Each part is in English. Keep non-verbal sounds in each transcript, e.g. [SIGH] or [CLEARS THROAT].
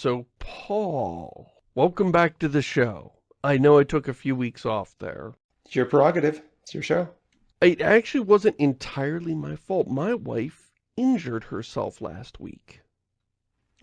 So, Paul, welcome back to the show. I know I took a few weeks off there. It's your prerogative. It's your show. It actually wasn't entirely my fault. My wife injured herself last week.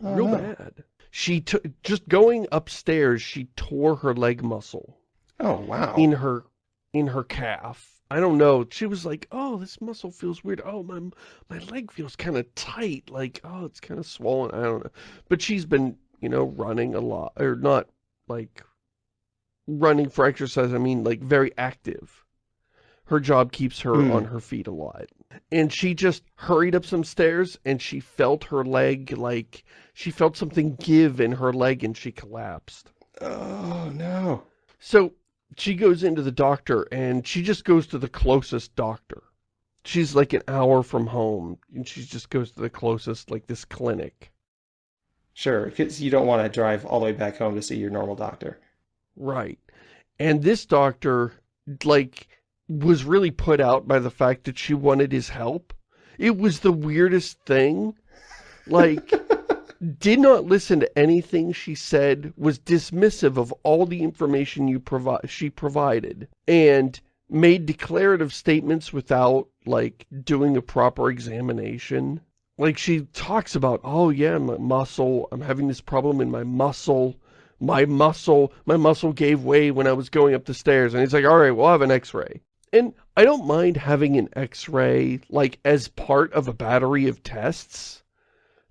Oh, Real no. bad. She took, just going upstairs, she tore her leg muscle Oh, wow. in her, in her calf. I don't know. She was like, oh, this muscle feels weird. Oh, my, my leg feels kind of tight. Like, oh, it's kind of swollen. I don't know. But she's been, you know, running a lot, or not like running for exercise. I mean, like very active. Her job keeps her Hmm. on her feet a lot. And she just hurried up some stairs and she felt her leg, like, she felt something give in her leg and she collapsed. Oh, no. So she goes into the doctor and she just goes to the closest doctor. She's like an hour from home and she just goes to the closest, like this clinic. Sure, because you don't want to drive all the way back home to see your normal doctor. Right. And this doctor, like, was really put out by the fact that she wanted his help. It was the weirdest thing. Like, [LAUGHS] did not listen to anything she said, was dismissive of all the information you provi she provided, and made declarative statements without, like, doing a proper examination. Like, she talks about, oh yeah, my muscle, I'm having this problem in my muscle, my muscle, my muscle gave way when I was going up the stairs. And he's like, all right, we'll have an x-ray. And I don't mind having an x-ray, like, as part of a battery of tests.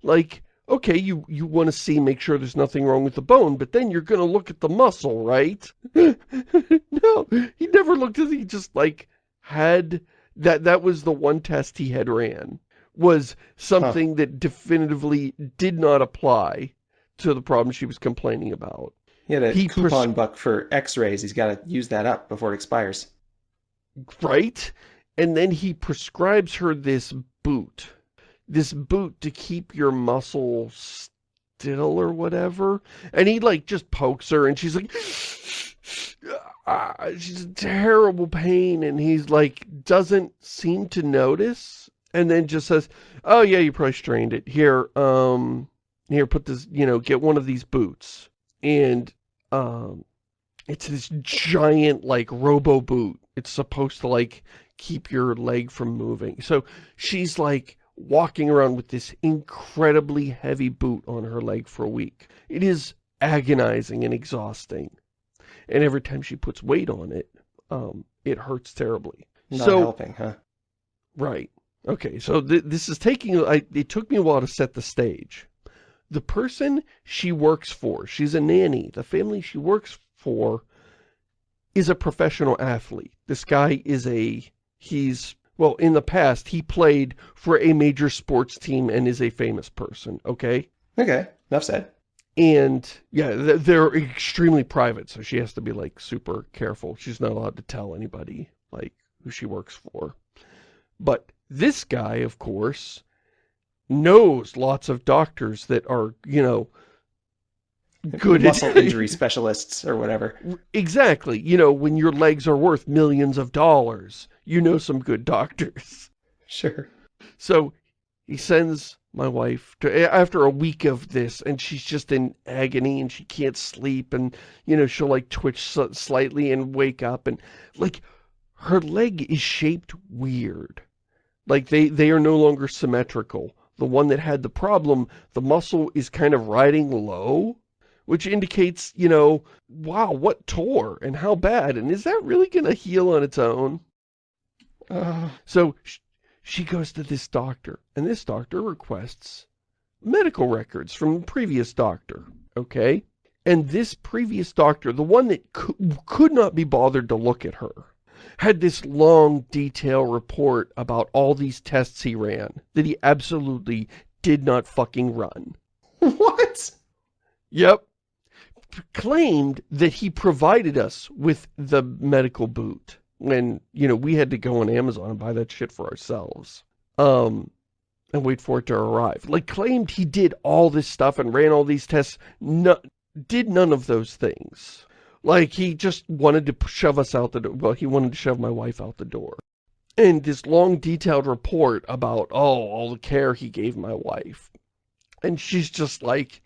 Like, okay, you, you want to see, make sure there's nothing wrong with the bone, but then you're going to look at the muscle, right? [LAUGHS] no, he never looked at it. He just, like, had, that, that was the one test he had ran, was something that definitively did not apply to the problem she was complaining about. He had a He coupon buck for x-rays. He's got to use that up before it expires. right? And then he prescribes her this boot. This boot to keep your muscle still or whatever. And he like just pokes her and she's like, [SIGHS] ah, she's in terrible pain. And he's like, doesn't seem to notice. And then just says, oh yeah, you probably strained it. Here, um, here, put this, you know, get one of these boots. And, um, it's this giant, like, robo boot. It's supposed to, like, keep your leg from moving. So she's, like, walking around with this incredibly heavy boot on her leg for a week. It is agonizing and exhausting. And every time she puts weight on it, um, it hurts terribly. Not so, helping, huh? Right. Okay, so th this is taking, I, it took me a while to set the stage. The person she works for, she's a nanny, the family she works for is a professional athlete. This guy is a, he's, well, in the past, he played for a major sports team and is a famous person, okay? Okay, enough said. And, yeah, they're extremely private, so she has to be, like, super careful. She's not allowed to tell anybody, like, who she works for. But this guy, of course, knows lots of doctors that are, you know, good Muscle [LAUGHS] injury specialists or whatever. Exactly. You know, when your legs are worth millions of dollars, you know some good doctors. Sure. So he sends my wife to, after a week of this and she's just in agony and she can't sleep and, you know, she'll like twitch slightly and wake up and like her leg is shaped weird. Like they, they are no longer symmetrical. The one that had the problem, the muscle is kind of riding low, which indicates, you know, wow, what tore and how bad and is that really going to heal on its own? Uh, So sh she goes to this doctor, and this doctor requests medical records from the previous doctor, okay? And this previous doctor, the one that cou could not be bothered to look at her, had this long, detailed report about all these tests he ran that he absolutely did not fucking run. what? Yep. Claimed that he provided us with the medical boot when, you know, we had to go on Amazon and buy that shit for ourselves. Um, and wait for it to arrive. Like, claimed he did all this stuff and ran all these tests, no, did none of those things. Like, he just wanted to shove us out the door. Well, he wanted to shove my wife out the door. And this long, detailed report about, oh, all the care he gave my wife. And she's just like,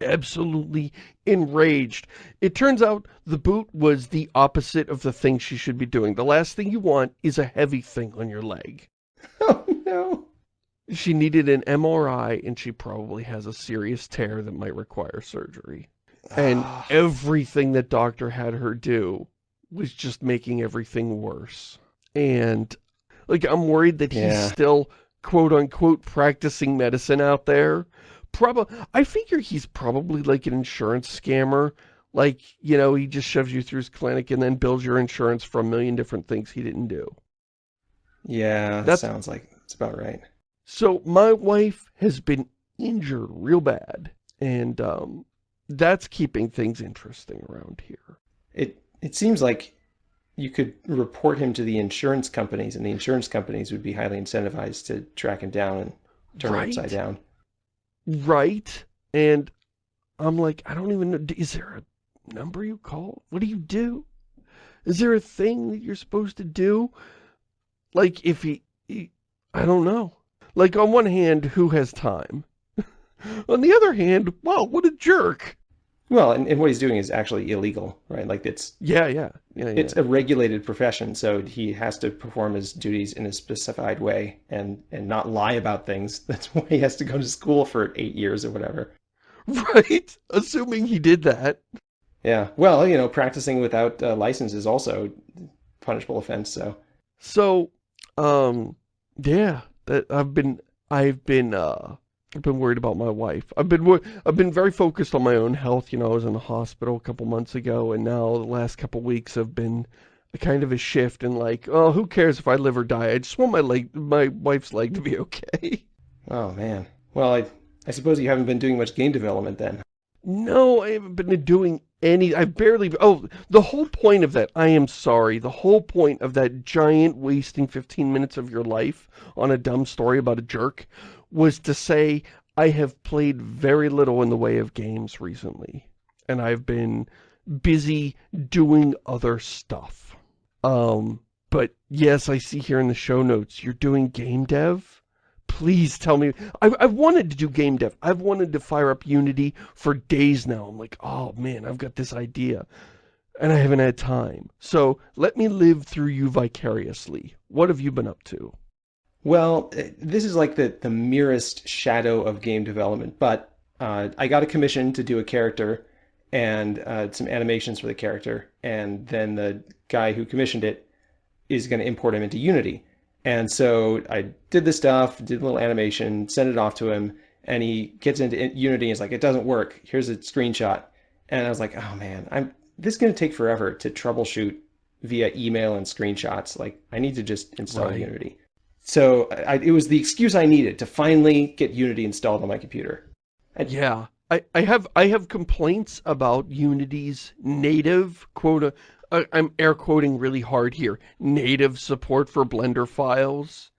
absolutely enraged. It turns out the boot was the opposite of the thing she should be doing. The last thing you want is a heavy thing on your leg. [LAUGHS] Oh, no. She needed an MRI and she probably has a serious tear that might require surgery. And Ah. everything that doctor had her do was just making everything worse. And, like, I'm worried that he's Yeah. still, quote-unquote, practicing medicine out there. Probably, I figure he's probably like an insurance scammer. Like, you know, he just shoves you through his clinic and then bills your insurance for a million different things he didn't do. Yeah, that sounds like it's about right. So my wife has been injured real bad, and um, that's keeping things interesting around here. It it seems like you could report him to the insurance companies, and the insurance companies would be highly incentivized to track him down and turn Right. him upside down. Right? And I'm like, I don't even know, is there a number you call? What do you do? Is there a thing that you're supposed to do? Like, if he, he I don't know. Like, on one hand, who has time? [LAUGHS] on the other hand, wow, what a jerk. Well, and, and what he's doing is actually illegal, right? Like it's Yeah, yeah, yeah, yeah. it's a regulated profession, so he has to perform his duties in a specified way and and not lie about things. [LAUGHS] That's why he has to go to school for eight years or whatever. Right? Assuming he did that. Yeah. Well, you know, practicing without a license is also a punishable offense. So So, um, yeah, that I've been, I've been, uh, I've been worried about my wife. I've been, I've been very focused on my own health. You know, I was in the hospital a couple months ago, and now the last couple weeks have been a kind of a shift in like, oh, who cares if I live or die? I just want my leg, my wife's leg to be [LAUGHS] okay. Oh man. Well, I I suppose you haven't been doing much game development then. No, I haven't been doing any, I barely, oh, the whole point of that, I am sorry, the whole point of that giant wasting 15 minutes of your life on a dumb story about a jerk was to say, I have played very little in the way of games recently, and I've been busy doing other stuff. Um, but yes, I see here in the show notes, you're doing game dev? Please tell me. I, I've wanted to do game dev. I've wanted to fire up Unity for days now. I'm like, oh man, I've got this idea. And I haven't had time. So let me live through you vicariously. What have you been up to? Well, eh, this is like the the merest shadow of game development, but uh, I got a commission to do a character and uh, some animations for the character, and then the guy who commissioned it is going to import him into Unity. And so I did the stuff, did a little animation, sent it off to him, and he gets into Unity and is like, "It doesn't work. Here's a screenshot." And I was like, "Oh man, I'm this is going to take forever to troubleshoot via email and screenshots. Like, I need to just install Right. Unity." So I, it was the excuse I needed to finally get Unity installed on my computer. Yeah, I, I have I have complaints about Unity's native quote. Uh, I'm air quoting really hard here. Native support for Blender files.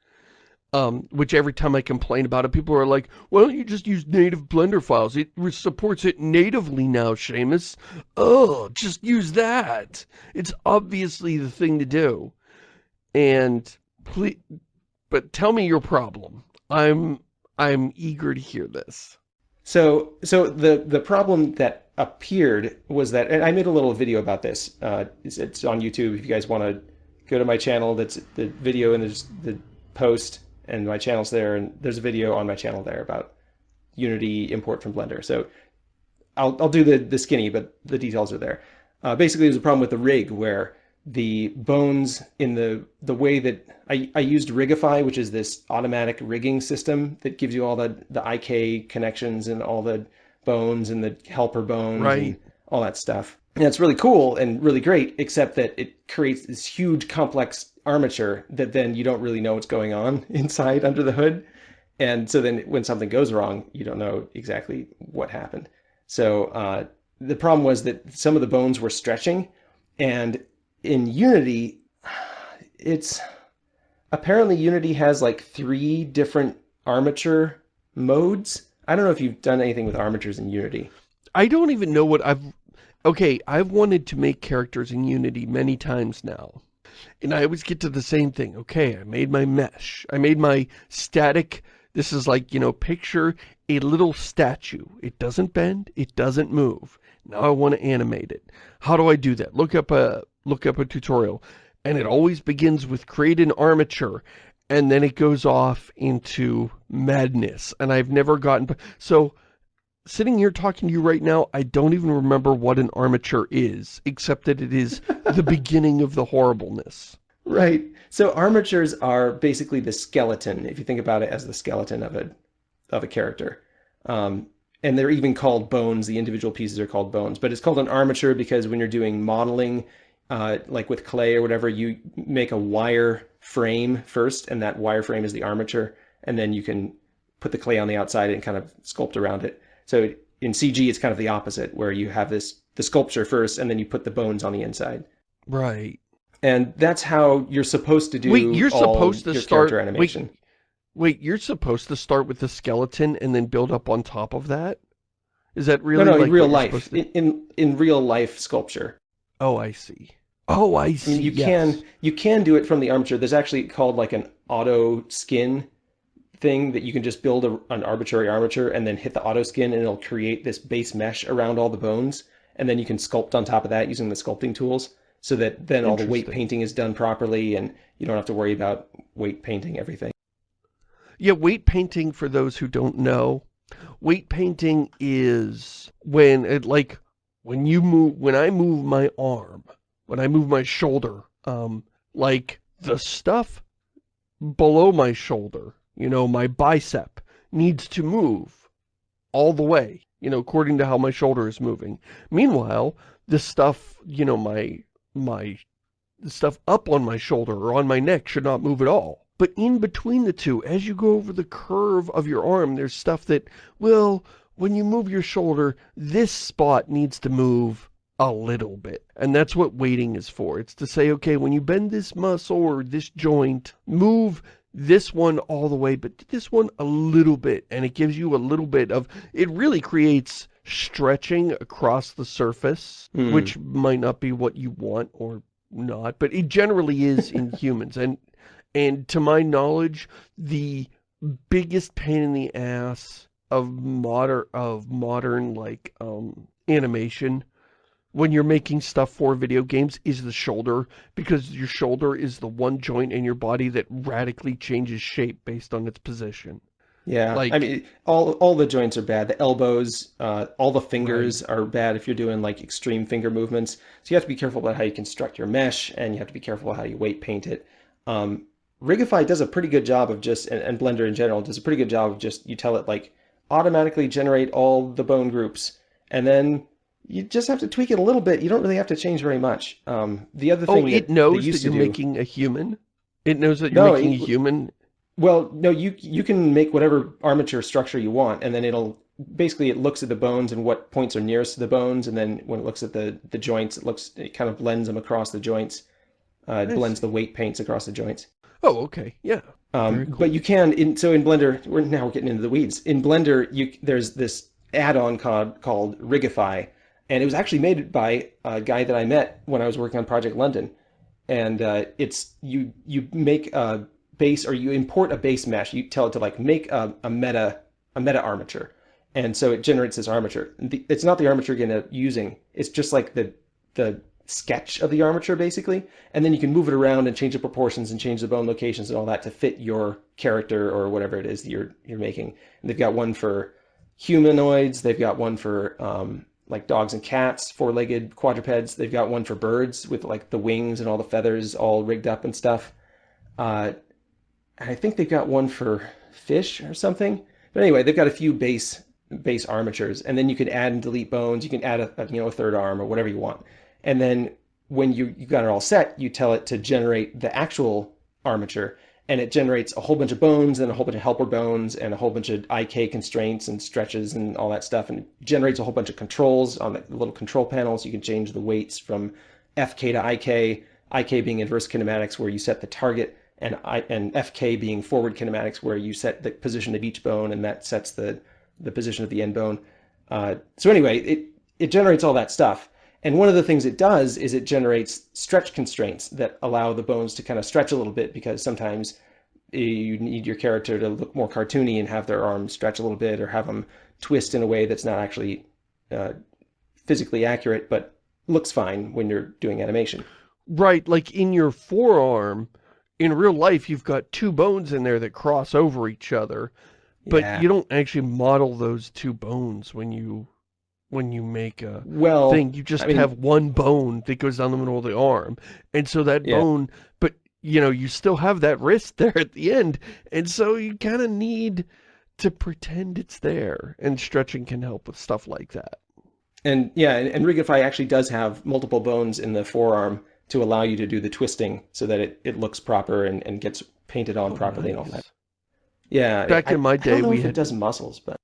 Um, which every time I complain about it, people are like, "Why don't you just use native Blender files? It supports it natively now, Shamus." Oh, just use that. It's obviously the thing to do. And please, but tell me your problem. I'm I'm eager to hear this. So, so the the problem that appeared was that, and I made a little video about this. Uh, it's, it's on YouTube. If you guys want to go to my channel, that's the video and there's the post, and my channel's there, and there's a video on my channel there about Unity import from Blender. So, I'll I'll do the the skinny, but the details are there. Uh, basically, there's a problem with the rig where the bones in the the way that I, I used Rigify, which is this automatic rigging system that gives you all the the IK connections and all the bones and the helper bones Right. and all that stuff. And it's really cool and really great, except that it creates this huge complex armature that then you don't really know what's going on [LAUGHS] inside under the hood. And so then when something goes wrong, you don't know exactly what happened. So uh, the problem was that some of the bones were stretching and in Unity, it's apparently Unity has like three different armature modes. I don't know if you've done anything with armatures in Unity. I don't even know what I've... Okay, I've wanted to make characters in Unity many times now. And I always get to the same thing. Okay, I made my mesh. I made my static This is like, you know, picture a little statue. It doesn't bend, it doesn't move. Now I want to animate it. How do I do that? Look up a look up a tutorial. And it always begins with create an armature and then it goes off into madness. And I've never gotten so sitting here talking to you right now, I don't even remember what an armature is, except that it is the [LAUGHS] beginning of the horribleness. Right. So armatures are basically the skeleton, if you think about it as the skeleton of a of a character. Um, and they're even called bones. The individual pieces are called bones, but it's called an armature because when you're doing modeling, uh, like with clay or whatever, you make a wire frame first, and that wire frame is the armature, and then you can put the clay on the outside and kind of sculpt around it. So in CG, it's kind of the opposite, where you have this the sculpture first, and then you put the bones on the inside. Right. And that's how you're supposed to do wait, you're supposed to start, animation. Wait, wait, you're supposed to start with the skeleton and then build up on top of that? Is that really no, no, like in real life, to... in, in, in real life sculpture. Oh, I see. Oh, I see. Mean, you yes. can you can do it from the armature. There's actually called like an auto skin thing that you can just build a, an arbitrary armature and then hit the auto skin and it'll create this base mesh around all the bones. And then you can sculpt on top of that using the sculpting tools so that then all the weight painting is done properly and you don't have to worry about weight painting everything. Yeah, weight painting, for those who don't know, weight painting is when it like when you move when I move my arm, when I move my shoulder, um, like the stuff below my shoulder you know, my bicep needs to move all the way, you know, according to how my shoulder is moving. Meanwhile, the stuff, you know, my, my, stuff up on my shoulder or on my neck should not move at all. But in between the two, as you go over the curve of your arm, there's stuff that, well, when you move your shoulder, this spot needs to move a little bit. And that's what weighting is for. It's to say, okay, when you bend this muscle or this joint, move this one all the way, but this one a little bit, and it gives you a little bit of, it really creates stretching across the surface, mm. which might not be what you want or not, but it generally is in [LAUGHS] humans. And, and to my knowledge, the biggest pain in the ass of modern, of modern, like, um, animation when you're making stuff for video games is the shoulder because your shoulder is the one joint in your body that radically changes shape based on its position. Yeah, like I mean, all all the joints are bad. The elbows, uh, all the fingers right. are bad if you're doing like extreme finger movements. So you have to be careful about how you construct your mesh, and you have to be careful about how you weight paint it. Um, Rigify does a pretty good job of just, and, and Blender in general does a pretty good job of just, you tell it like automatically generate all the bone groups, and then you just have to tweak it a little bit. You don't really have to change very much. Um, the other thing, oh, it knows that you're do, making a human. It knows that you're no, making it, a human. Well, no, you you can make whatever armature structure you want, and then it'll basically it looks at the bones and what points are nearest to the bones, and then when it looks at the the joints, it looks it kind of blends them across the joints. Uh, it blends the weight paints across the joints. Oh, okay, yeah. Um, cool. But you can in so in Blender, we're now we're getting into the weeds. In Blender, you there's this add-on called called Rigify and it was actually made by a guy that I met when I was working on Project London. And uh, it's you you make a base or you import a base mesh. You tell it to like make a, a meta a meta armature, and so it generates this armature. It's not the armature you're gonna using. It's just like the the sketch of the armature basically, and then you can move it around and change the proportions and change the bone locations and all that to fit your character or whatever it is that you're you're making. And they've got one for humanoids. They've got one for um, like dogs and cats, four-legged quadrupeds. They've got one for birds with like the wings and all the feathers all rigged up and stuff. Uh, I think they've got one for fish or something. But anyway, they've got a few base base armatures, and then you can add and delete bones. You can add a, a you know a third arm or whatever you want. And then when you you got it all set, you tell it to generate the actual armature, and it generates a whole bunch of bones and a whole bunch of helper bones and a whole bunch of IK constraints and stretches and all that stuff. And it generates a whole bunch of controls on the little control panels. You can change the weights from FK to IK, IK being inverse kinematics where you set the target and, I, and FK being forward kinematics where you set the position of each bone and that sets the, the position of the end bone. Uh, so anyway, it, it generates all that stuff. And one of the things it does is it generates stretch constraints that allow the bones to kind of stretch a little bit because sometimes you need your character to look more cartoony and have their arms stretch a little bit or have them twist in a way that's not actually uh, physically accurate, but looks fine when you're doing animation. Right, like in your forearm, in real life, you've got two bones in there that cross over each other, but Yeah. you don't actually model those two bones when you when you make a Well, thing. You just I mean- have one bone that goes down the middle of the arm, and so that Yeah. bone, but you know, you still have that wrist [LAUGHS] there at the end, and so you kind of need to pretend it's there, and stretching can help with stuff like that. And yeah, and, and Rigify actually does have multiple bones in the forearm to allow you to do the twisting so that it, it looks proper and, and gets painted on oh, properly and all that. Yeah. Back I- in my day, we had- it does muscles, but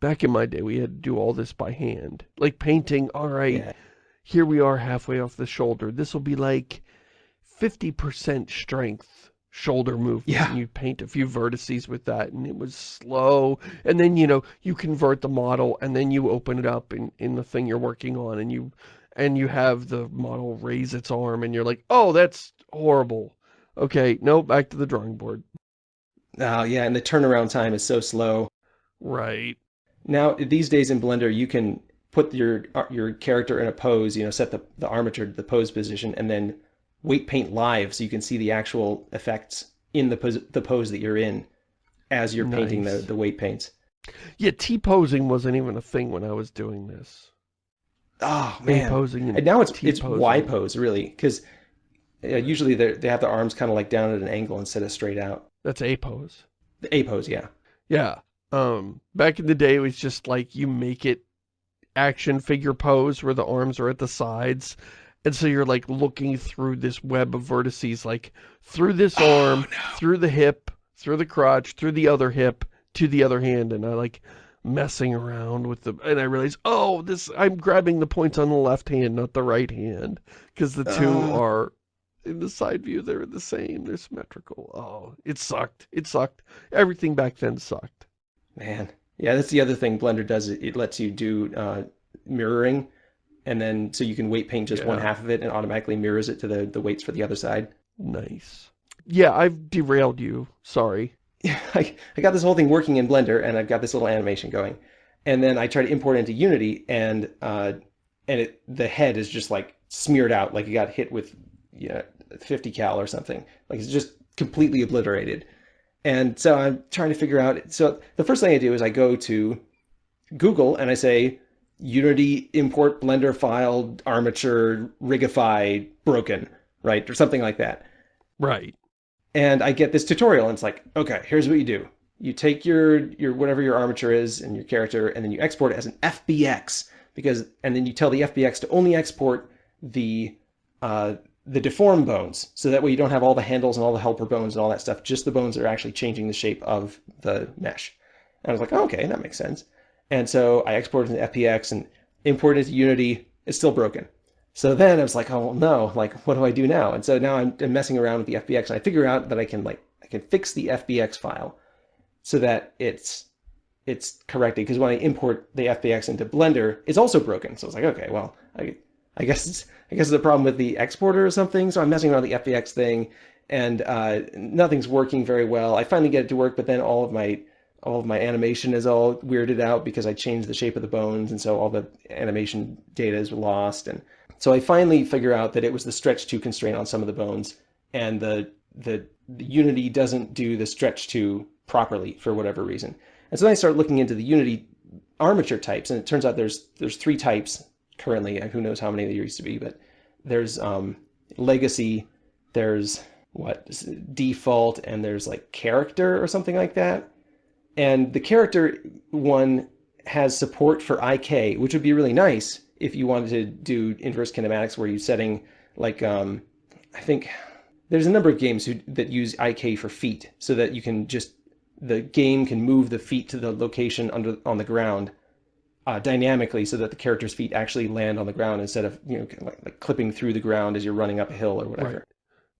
Back in my day, we had to do all this by hand. Like painting, all right, yeah. here we are halfway off the shoulder. This will be like 50% strength shoulder movement. Yeah. And you paint a few vertices with that and it was slow. And then, you know, you convert the model and then you open it up in, in the thing you're working on and you, and you have the model raise its arm and you're like, oh, that's horrible. Okay, no, back to the drawing board. Oh, yeah, and the turnaround time is so slow. Right. Now, these days in Blender, you can put your uh, your character in a pose, you know, set the, the armature to the pose position, and then weight paint live so you can see the actual effects in the pose, the pose that you're in as you're painting the, the weight paints. Yeah, T-posing wasn't even a thing when I was doing this. Oh, man. A-posing and And now it's it's T-posing. Y pose, really, because uh, usually they they have their arms kind of like down at an angle instead of straight out. That's A-pose. The A pose, yeah. Yeah. Um, back in the day, it was just like you make it action figure pose where the arms are at the sides. And so you're like looking through this web of vertices, like through this arm, through the hip, through the crotch, through the other hip, to the other hand. And I like messing around with the, and I realize, oh, this, I'm grabbing the points on the left hand, not the right hand. Because the two Oh. are, in the side view, they're the same. They're symmetrical. Oh, it sucked. It sucked. Everything back then sucked. Man, yeah, that's the other thing Blender does. It, it lets you do uh, mirroring, and then so you can weight paint just one half of it and automatically mirrors it to the the weights for the other side. Nice. Yeah, I've derailed you. Sorry. [LAUGHS] I, I got this whole thing working in Blender, and I've got this little animation going, and then I try to import it into Unity, and uh, and it the head is just like smeared out, like it got hit with you know 50 cal or something. Like it's just completely obliterated. And so I'm trying to figure out. So the first thing I do is I go to Google and I say Unity import Blender file armature rigify broken, right, or something like that Right. and I get this tutorial and it's like, okay, here's what you do. You take your your whatever your armature is and your character and then you export it as an FBX because and then you tell the FBX to only export the uh, the deformed bones so that way you don't have all the handles and all the helper bones and all that stuff, just the bones that are actually changing the shape of the mesh. And I was like, oh, okay, that makes sense. And so I exported it to FBX and imported it to Unity. It's still broken. So then I was like, oh no, like what do I do now? And so now I'm, I'm messing around with the FBX and I figure out that I can like I can fix the FBX file so that it's it's corrected because when I import the FBX into Blender, it's also broken. So I was like, okay, well, I I guess it's I guess a problem with the exporter or something. So I'm messing around with the FBX thing and uh, nothing's working very well. I finally get it to work, but then all of my all of my animation is all weirded out because I changed the shape of the bones, and so all the animation data is lost. And so I finally figure out that it was the stretch to constraint on some of the bones, and the the, the Unity doesn't do the stretch to properly for whatever reason. And so then I start looking into the Unity armature types, and it turns out there's there's three types currently. Who knows how many there used to be, but there's um, legacy, there's what default, and there's like character or something like that. And the character one has support for IK, which would be really nice if you wanted to do inverse kinematics where you're setting like um, I think there's a number of games who, that use IK for feet so that you can just the game can move the feet to the location under on the ground uh, dynamically so that the character's feet actually land on the ground instead of you know like, like clipping through the ground as you're running up a hill or whatever.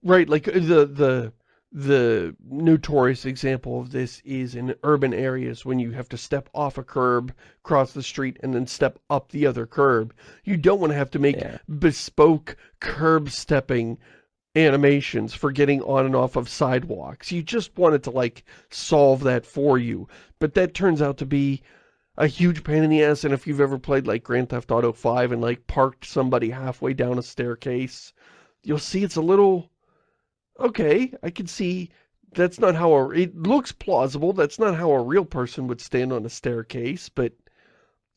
Right, right. like uh, the the the notorious example of this is in urban areas when you have to step off a curb, cross the street, and then step up the other curb. You don't want to have to make Yeah. bespoke curb stepping animations for getting on and off of sidewalks. You just wanted to, like, solve that for you. But that turns out to be a huge pain in the ass, and if you've ever played, like, Grand Theft Auto 5 and, like, parked somebody halfway down a staircase, you'll see it's a little... Okay, I can see that's not how a... It looks plausible, that's not how a real person would stand on a staircase, but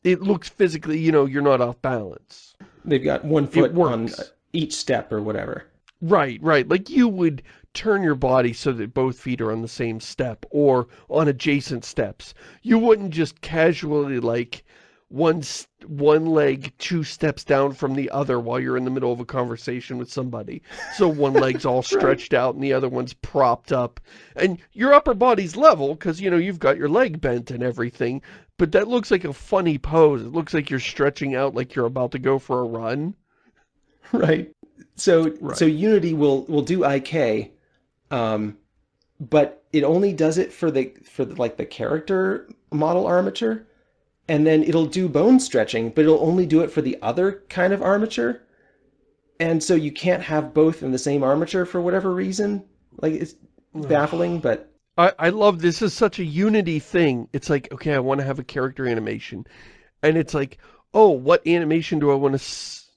it looks physically, you know, you're not off balance. They've got one foot on each step or whatever. Right, right. Like you would turn your body so that both feet are on the same step or on adjacent steps. You wouldn't just casually like one one leg two steps down from the other while you're in the middle of a conversation with somebody. So one [LAUGHS] leg's all stretched right. out and the other one's propped up. And your upper body's level because, you know, you've got your leg bent and everything. But that looks like a funny pose. It looks like you're stretching out like you're about to go for a run. Right. So right. so Unity will will do IK, um, but it only does it for the for the, like the character model armature, and then it'll do bone stretching, but it'll only do it for the other kind of armature. And so you can't have both in the same armature for whatever reason. Like it's baffling, but I, I love this is such a unity thing. It's like, okay, I want to have a character animation. And it's like, oh, what animation do I want to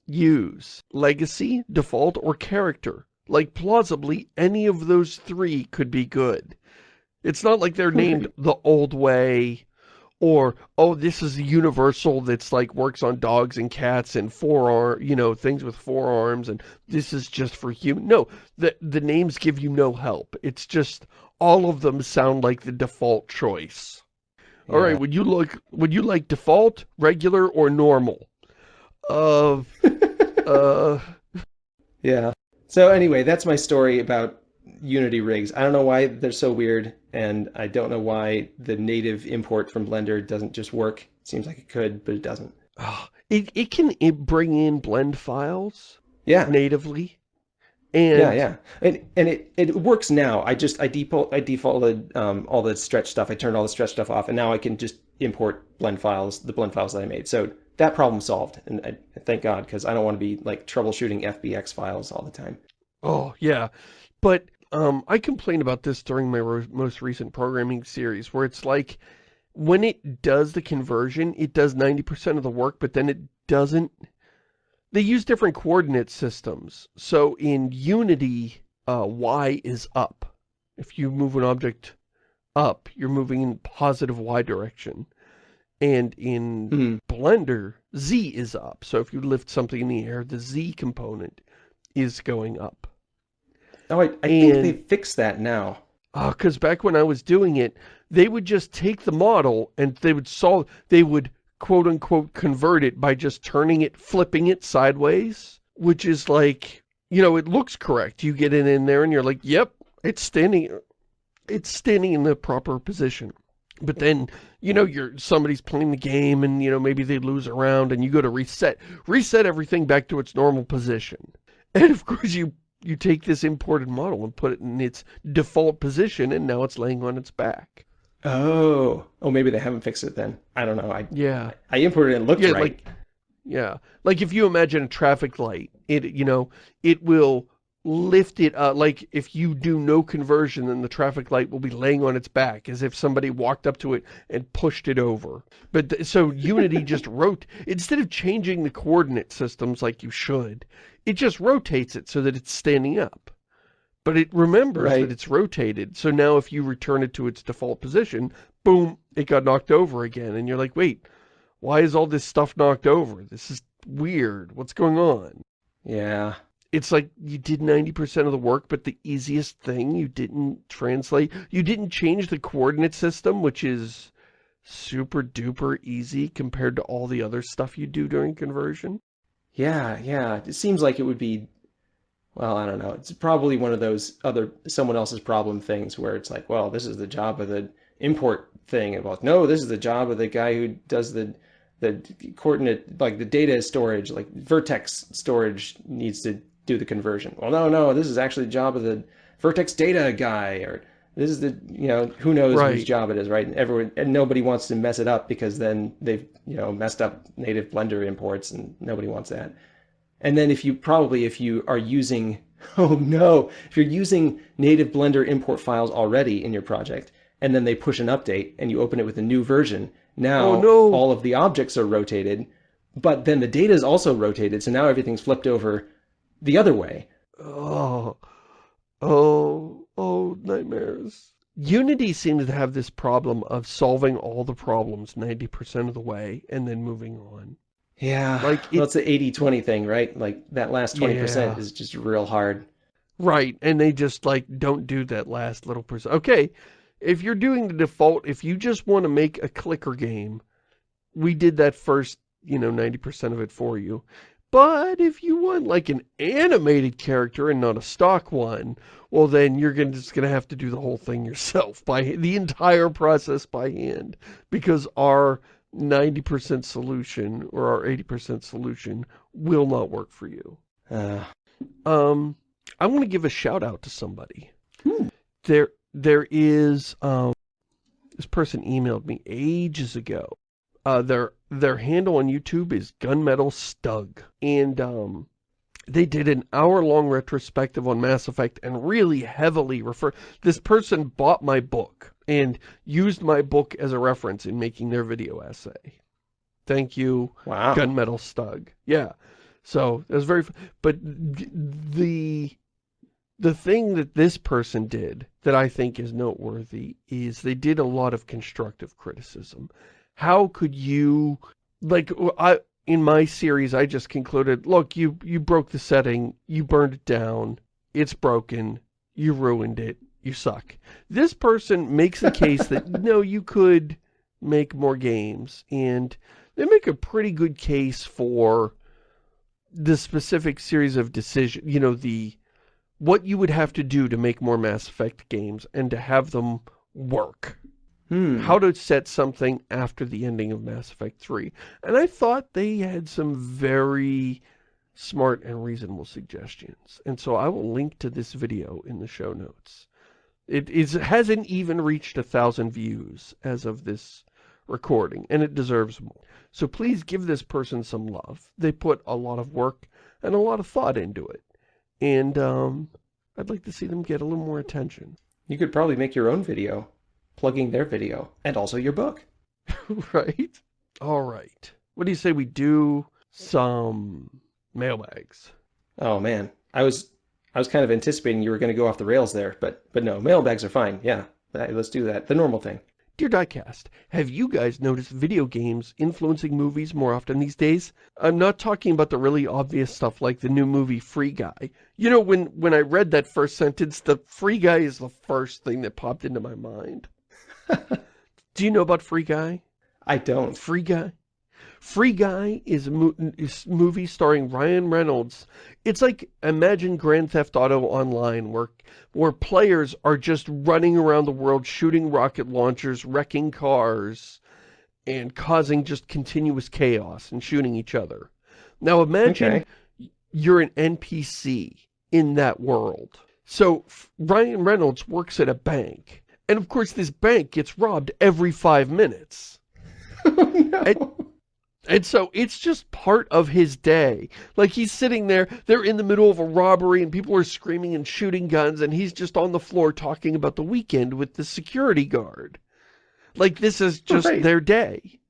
use legacy, default, or character. Like, plausibly, any of those three could be good. It's not like they're named the old way, or, oh, this is a universal that's like works on dogs and cats and forearm, you know, things with forearms, and this is just for human. No, the, the names give you no help. It's just, all of them sound like the default choice. Yeah. All right, would you like, would you like default, regular, or normal? of, [LAUGHS] uh... Yeah. So anyway, that's my story about Unity rigs. I don't know why they're so weird, and I don't know why the native import from Blender doesn't just work. Seems like it could, but it doesn't. Oh, it, it can bring in blend files yeah. natively. And yeah, yeah, and and it it works now. I just I default I defaulted um, all the stretch stuff. I turned all the stretch stuff off, and now I can just import blend files, the blend files that I made. So that problem solved. And I, thank God, because I don't want to be like troubleshooting FBX files all the time. Oh, yeah. But um, I complained about this during my most recent programming series, where it's like, when it does the conversion, it does 90% of the work, but then it doesn't... They use different coordinate systems. So in Unity, uh, Y is up. If you move an object up, you're moving in positive Y direction. And in mm. Blender, Z is up. So if you lift something in the air, the Z component is going up. Oh, I, I think they fixed that now. Oh, because back when I was doing it, they would just take the model and they would solve, they would quote unquote convert it by just turning it, flipping it sideways, which is like, you know, it looks correct. You get it in there and you're like, yep, it's standing, it's standing in the proper position. But then, you know, you're somebody's playing the game and, you know, maybe they lose a round and you go to reset, reset everything back to its normal position. [LAUGHS] And of course you, you take this imported model and put it in its default position and now it's laying on its back. Oh, oh, maybe they haven't fixed it then. I don't know. I yeah, I imported it and looked yeah, right. Like, yeah, like if you imagine a traffic light, it you know it will lift it up, like if you do no conversion, then the traffic light will be laying on its back as if somebody walked up to it and pushed it over. But so [LAUGHS] Unity just wrote, instead of changing the coordinate systems like you should, it just rotates it so that it's standing up. But it remembers right. that it's rotated. So now if you return it to its default position, boom, it got knocked over again. And you're like, wait, why is all this stuff knocked over? This is weird. What's going on? Yeah it's like you did 90% of the work, but the easiest thing you didn't translate. You didn't change the coordinate system, which is super duper easy compared to all the other stuff you do during conversion. Yeah, yeah. It seems like it would be, well, I don't know. It's probably one of those other, someone else's problem things where it's like, well, this is the job of the import thing. And no, this is the job of the guy who does the, the coordinate, like the data storage, like vertex storage needs to do the conversion. Well, no, no, this is actually the job of the Vertex data guy, or this is the, you know, who knows right. whose job it is, right? And everyone, and nobody wants to mess it up because then they've, you know, messed up native Blender imports and nobody wants that. And then if you, probably if you are using [LAUGHS] Oh no, if you're using native Blender import files already in your project, and then they push an update and you open it with a new version, now Oh, no. all of the objects are rotated, but then the data is also rotated, so now everything's flipped over the other way. Oh, oh, oh, nightmares. Unity seems to have this problem of solving all the problems 90% of the way and then moving on. Yeah, Like, well, it's the 80-20 thing, right? Like that last 20% Yeah. is just real hard. Right, and they just like don't do that last little percent. Okay, if you're doing the default, if you just want to make a clicker game, we did that first, you know, 90% of it for you. But if you want like an animated character and not a stock one, well then you're gonna, just going to have to do the whole thing yourself, by the entire process by hand. Because our 90% solution, or our 80% solution, will not work for you. Uh, Um, I want to give a shout out to somebody. Hmm. There, there is, um, this person emailed me ages ago. Uh, their, their handle on YouTube is Gunmetal Stug. And, um, they did an hour-long retrospective on Mass Effect and really heavily refer, this person bought my book and used my book as a reference in making their video essay. Thank you, wow. gunmetal stug. Yeah. So it was very, but the, the thing that this person did that I think is noteworthy is they did a lot of constructive criticism. How could you, like, I, in my series, I just concluded, look, you, you broke the setting, you burned it down, it's broken, you ruined it, you suck. This person makes a case that, [LAUGHS] no, you could make more games, and they make a pretty good case for the specific series of decision, you know, the, what you would have to do to make more Mass Effect games and to have them work. Hmm. How to set something after the ending of Mass Effect 3. And I thought they had some very smart and reasonable suggestions. And so I will link to this video in the show notes. It is, hasn't even reached a thousand views as of this recording, and it deserves more. So please give this person some love. They put a lot of work and a lot of thought into it. And um, I'd like to see them get a little more attention. You could probably make your own video, plugging their video, and also your book. [LAUGHS] right? All right. What do you say we do some mailbags? Oh man, I was I was kind of anticipating you were going to go off the rails there, but but no, mailbags are fine. Yeah, let's do that. The normal thing. Dear Diecast, have you guys noticed video games influencing movies more often these days? I'm not talking about the really obvious stuff like the new movie Free Guy. You know, when, when I read that first sentence, the Free Guy is the first thing that popped into my mind. [LAUGHS] Do you know about Free Guy? I don't. Free Guy? Free Guy is a mo is movie starring Ryan Reynolds. It's like, imagine Grand Theft Auto Online, where, where players are just running around the world shooting rocket launchers, wrecking cars, and causing just continuous chaos and shooting each other. Now imagine Okay. you're an NPC in that world. So F- Ryan Reynolds works at a bank. And of course this bank gets robbed every five minutes. [LAUGHS] Oh, no. And so it's just part of his day. Like he's sitting there, they're in the middle of a robbery and people are screaming and shooting guns and he's just on the floor talking about the weekend with the security guard. Like this is oh, just Right. their day.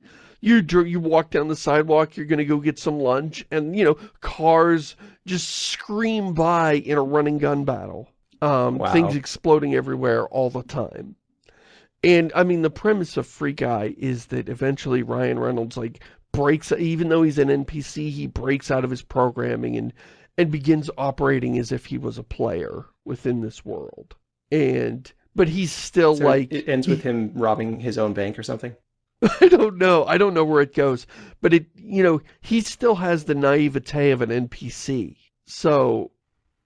You you walk down the sidewalk, you're going to go get some lunch and, you know, cars just scream by in a running gun battle. Um, Wow. Things exploding everywhere all the time. And, I mean, the premise of Free Guy is that eventually Ryan Reynolds, like, breaks, even though he's an NPC, he breaks out of his programming and, and begins operating as if he was a player within this world. And, but he's still So like, it ends with him robbing his own bank or something. [LAUGHS] I don't know. I don't know where it goes. But it, you know, he still has the naivete of an NPC. So,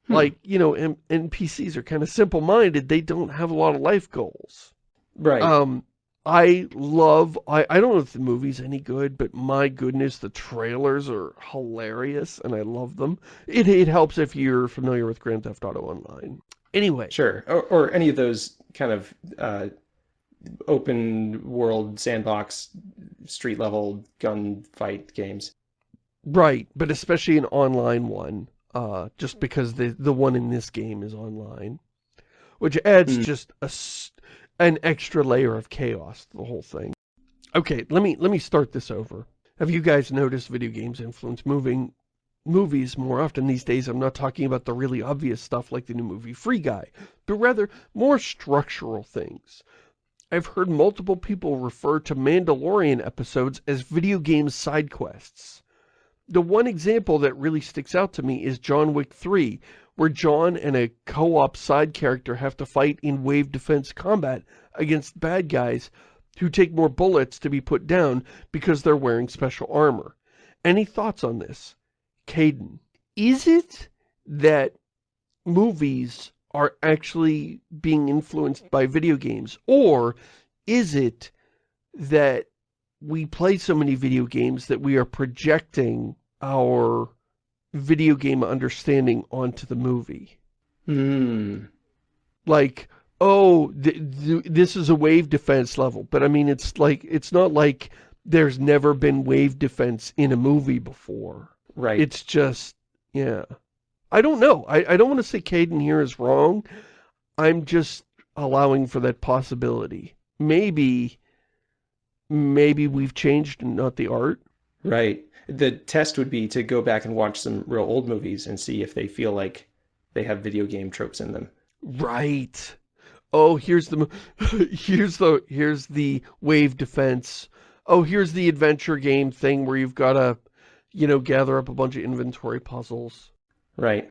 Hmm. like, you know, M NPCs are kind of simple-minded. They don't have a lot of life goals. Right. Um, I love, I, I don't know if the movie's any good, but my goodness, the trailers are hilarious and I love them. It, it helps if you're familiar with Grand Theft Auto Online. Anyway, Sure. Or, or any of those kind of uh, open world sandbox street level gunfight games. right, but especially an online one. Uh, just because the, the one in this game is online. Which adds Mm. just a, s- an extra layer of chaos to the whole thing. Okay, let me, let me start this over. Have you guys noticed video games influence moving movies more often these days? I'm not talking about the really obvious stuff like the new movie Free Guy, but rather more structural things. I've heard multiple people refer to Mandalorian episodes as video game side quests. The one example that really sticks out to me is John Wick 3, where John and a co-op side character have to fight in wave defense combat against bad guys who take more bullets to be put down because they're wearing special armor. Any thoughts on this? Caden, is it that movies are actually being influenced by video games? Or is it that we play so many video games that we are projecting our video game understanding onto the movie? Hmm. Like, oh, th th this is a wave defense level. But I mean, it's like, it's not like there's never been wave defense in a movie before. Right. It's just, yeah. I don't know. I, I don't want to say Caden here is wrong. I'm just allowing for that possibility. Maybe, maybe we've changed not the art. Right. The test would be to go back and watch some real old movies and see if they feel like they have video game tropes in them. Right. Oh, here's the, [LAUGHS] here's the, here's the wave defense. Oh, here's the adventure game thing where you've got to, you know, gather up a bunch of inventory puzzles. Right.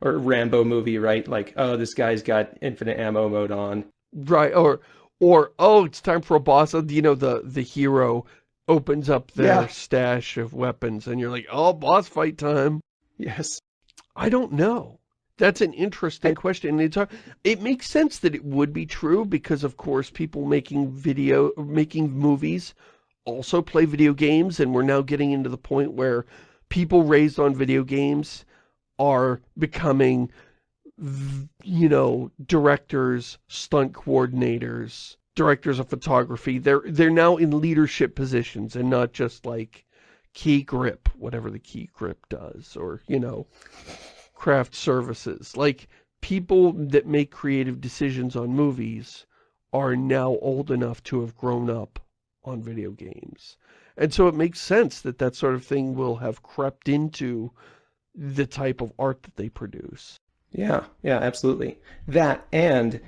Or Rambo movie, right? Like, oh, this guy's got infinite ammo mode on. Right, or, or, oh, it's time for a boss. Uh, You know, the, the hero opens up their Yeah. stash of weapons and you're like, oh, boss fight time. Yes. I don't know. That's an interesting question. It's, hard- it makes sense that it would be true because, of course, people making video, making movies also play video games. And we're now getting into the point where people raised on video games are becoming, you know, directors, stunt coordinators, directors of photography. They're, they're now in leadership positions and not just like key grip, whatever the key grip does, or, you know, craft services. Like, people that make creative decisions on movies are now old enough to have grown up on video games. And so it makes sense that that sort of thing will have crept into the type of art that they produce. Yeah, yeah, absolutely. That and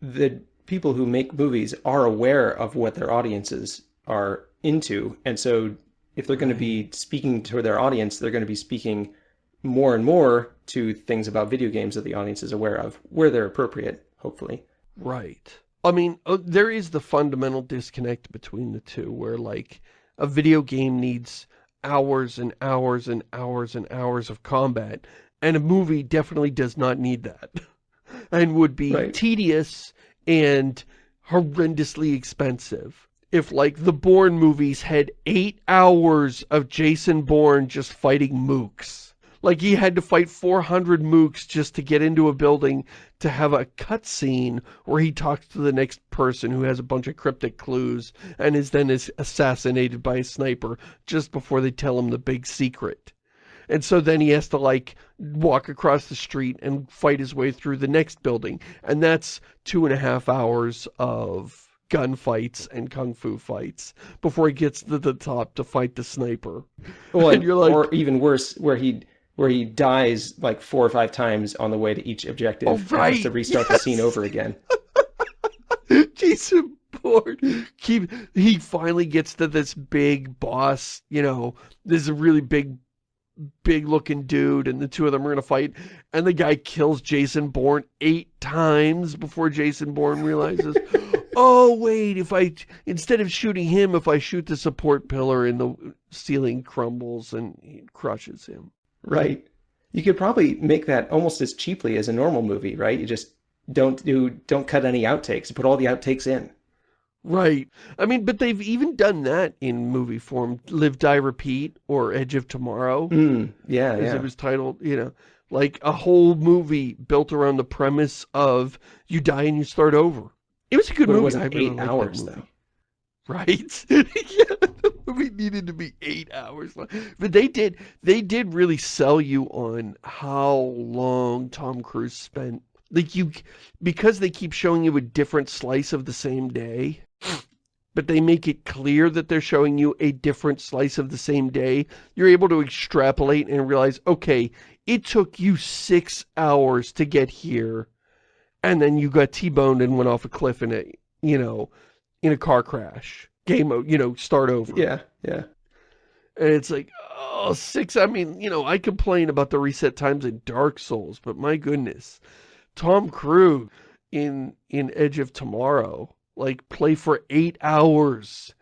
the people who make movies are aware of what their audiences are into. And so if they're going to be speaking to their audience, they're going to be speaking more and more to things about video games that the audience is aware of, where they're appropriate, hopefully. Right. I mean, uh, there is the fundamental disconnect between the two, where, like, a video game needs hours and hours and hours and hours of combat, and a movie definitely does not need that, [LAUGHS] and would be Right. tedious and horrendously expensive. If, like, the Bourne movies had eight hours of Jason Bourne just fighting mooks. Like, he had to fight 400 mooks just to get into a building to have a cutscene where he talks to the next person who has a bunch of cryptic clues and is then is assassinated by a sniper just before they tell him the big secret. And so then he has to like walk across the street and fight his way through the next building. And that's two and a half hours of gunfights and kung fu fights before he gets to the top to fight the sniper. Well, [LAUGHS] And you're like- or even worse, where he where he dies like four or five times on the way to each objective Oh, and has right, to restart the scene yes. over again. [LAUGHS] Jason Bourne, keep, he finally gets to this big boss, you know, this is a really big, big looking dude, and the two of them are going to fight, and the guy kills Jason Bourne eight times before Jason Bourne realizes, [LAUGHS] oh, wait, if I, instead of shooting him, if I shoot the support pillar and the ceiling crumbles and he crushes him. Right. You could probably make that almost as cheaply as a normal movie, right? You just don't do don't cut any outtakes. Put all the outtakes in. Right. I mean, but they've even done that in movie form. Live, Die, Repeat, or Edge of Tomorrow, Mm, yeah, as yeah. it was titled, you know, like a whole movie built around the premise of you die and you start over. It was a good But it movie. wasn't I really eight liked hours, though. Right? [LAUGHS] yeah, the movie needed to be eight hours long. But they did, they did really sell you on how long Tom Cruise spent. Like you, because they keep showing you a different slice of the same day, but they make it clear that they're showing you a different slice of the same day, you're able to extrapolate and realize, okay, it took you six hours to get here, and then you got T-boned and went off a cliff in a, you know, in a car crash. Game you know, start over. Yeah, yeah. And it's like, oh, six, I mean, you know, I complain about the reset times in Dark Souls, but my goodness, Tom Cruise in, in Edge of Tomorrow, like, play for eight hours.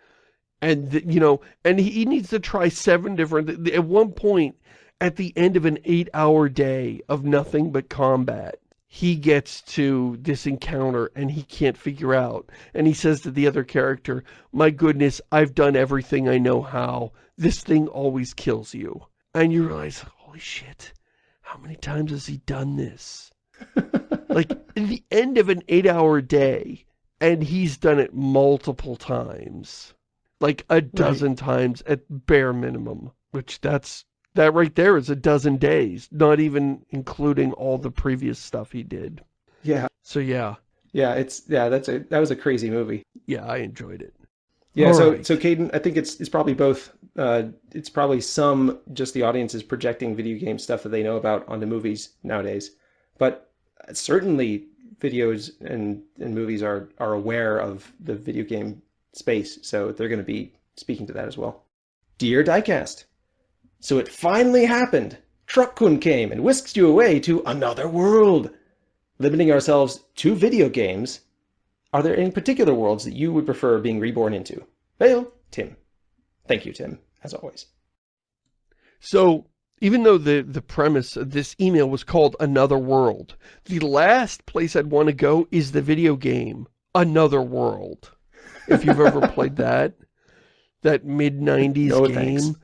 And, you know, and he needs to try seven different, at one point, at the end of an eight-hour day of nothing but combat, he gets to this encounter and he can't figure out. And he says to the other character, my goodness, I've done everything I know how. This thing always kills you. And you realize, holy shit, how many times has he done this? [LAUGHS] like, in the end of an eight-hour day, and he's done it multiple times. Like a dozen right. times at bare minimum, which that's that right there is a dozen days, not even including all the previous stuff he did. Yeah. So yeah. Yeah, it's yeah, that's a that was a crazy movie. Yeah, I enjoyed it. Yeah, all so right. so Caden, I think it's it's probably both uh it's probably some just the audience is projecting video game stuff that they know about onto movies nowadays. But certainly videos and and movies are are aware of the video game space, so they're going to be speaking to that as well. Dear Diecast, so it finally happened. Truck-kun came and whisked you away to another world. Limiting ourselves to video games, are there any particular worlds that you would prefer being reborn into? Well, Tim. Thank you, Tim, as always. So, even though the, the premise of this email was called Another World, the last place I'd want to go is the video game Another World. If you've ever [LAUGHS] played that, that mid-90s no, game.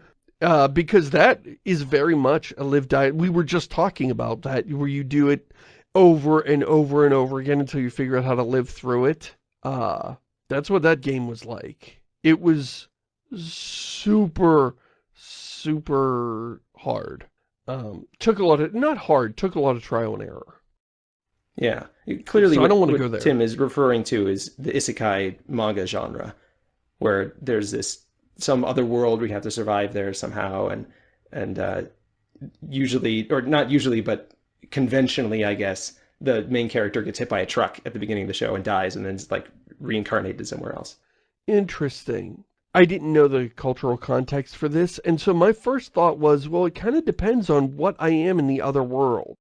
Uh, because that is very much a live diet. We were just talking about that, where you do it over and over and over again until you figure out how to live through it. Uh, that's what that game was like. It was super, super hard. Um, took a lot of, not hard, took a lot of trial and error. Yeah, clearly so what, I don't want to go there. Tim is referring to is the isekai manga genre, where there's this some other world we have to survive there somehow and and uh, usually or not usually but conventionally I guess the main character gets hit by a truck at the beginning of the show and dies and then it's like reincarnated somewhere else. Interesting. I didn't know the cultural context for this and so my first thought was well it kind of depends on what I am in the other world.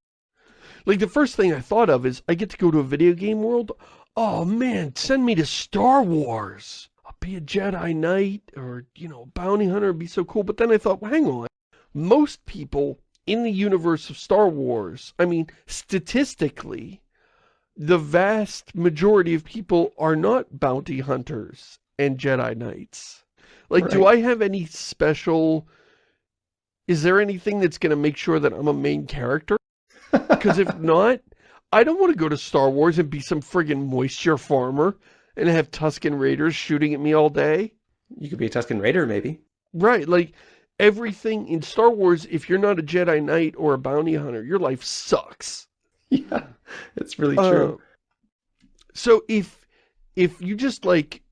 Like the first thing I thought of is I get to go to a video game world. Oh man, send me to Star Wars I'll be a Jedi Knight or, you know, bounty hunter would be so cool. But then I thought, well, hang on. Most people in the universe of Star Wars, I mean, statistically, the vast majority of people are not bounty hunters and Jedi Knights. Like, right. do I have any special... Is there anything that's going to make sure that I'm a main character? Because if [LAUGHS] not, I don't want to go to Star Wars and be some friggin' moisture farmer and have Tusken Raiders shooting at me all day. You could be a Tusken Raider, maybe. Right, like, everything in Star Wars, if you're not a Jedi Knight or a bounty hunter, your life sucks. [LAUGHS] Yeah, it's really true. Uh, so if, if you just, like,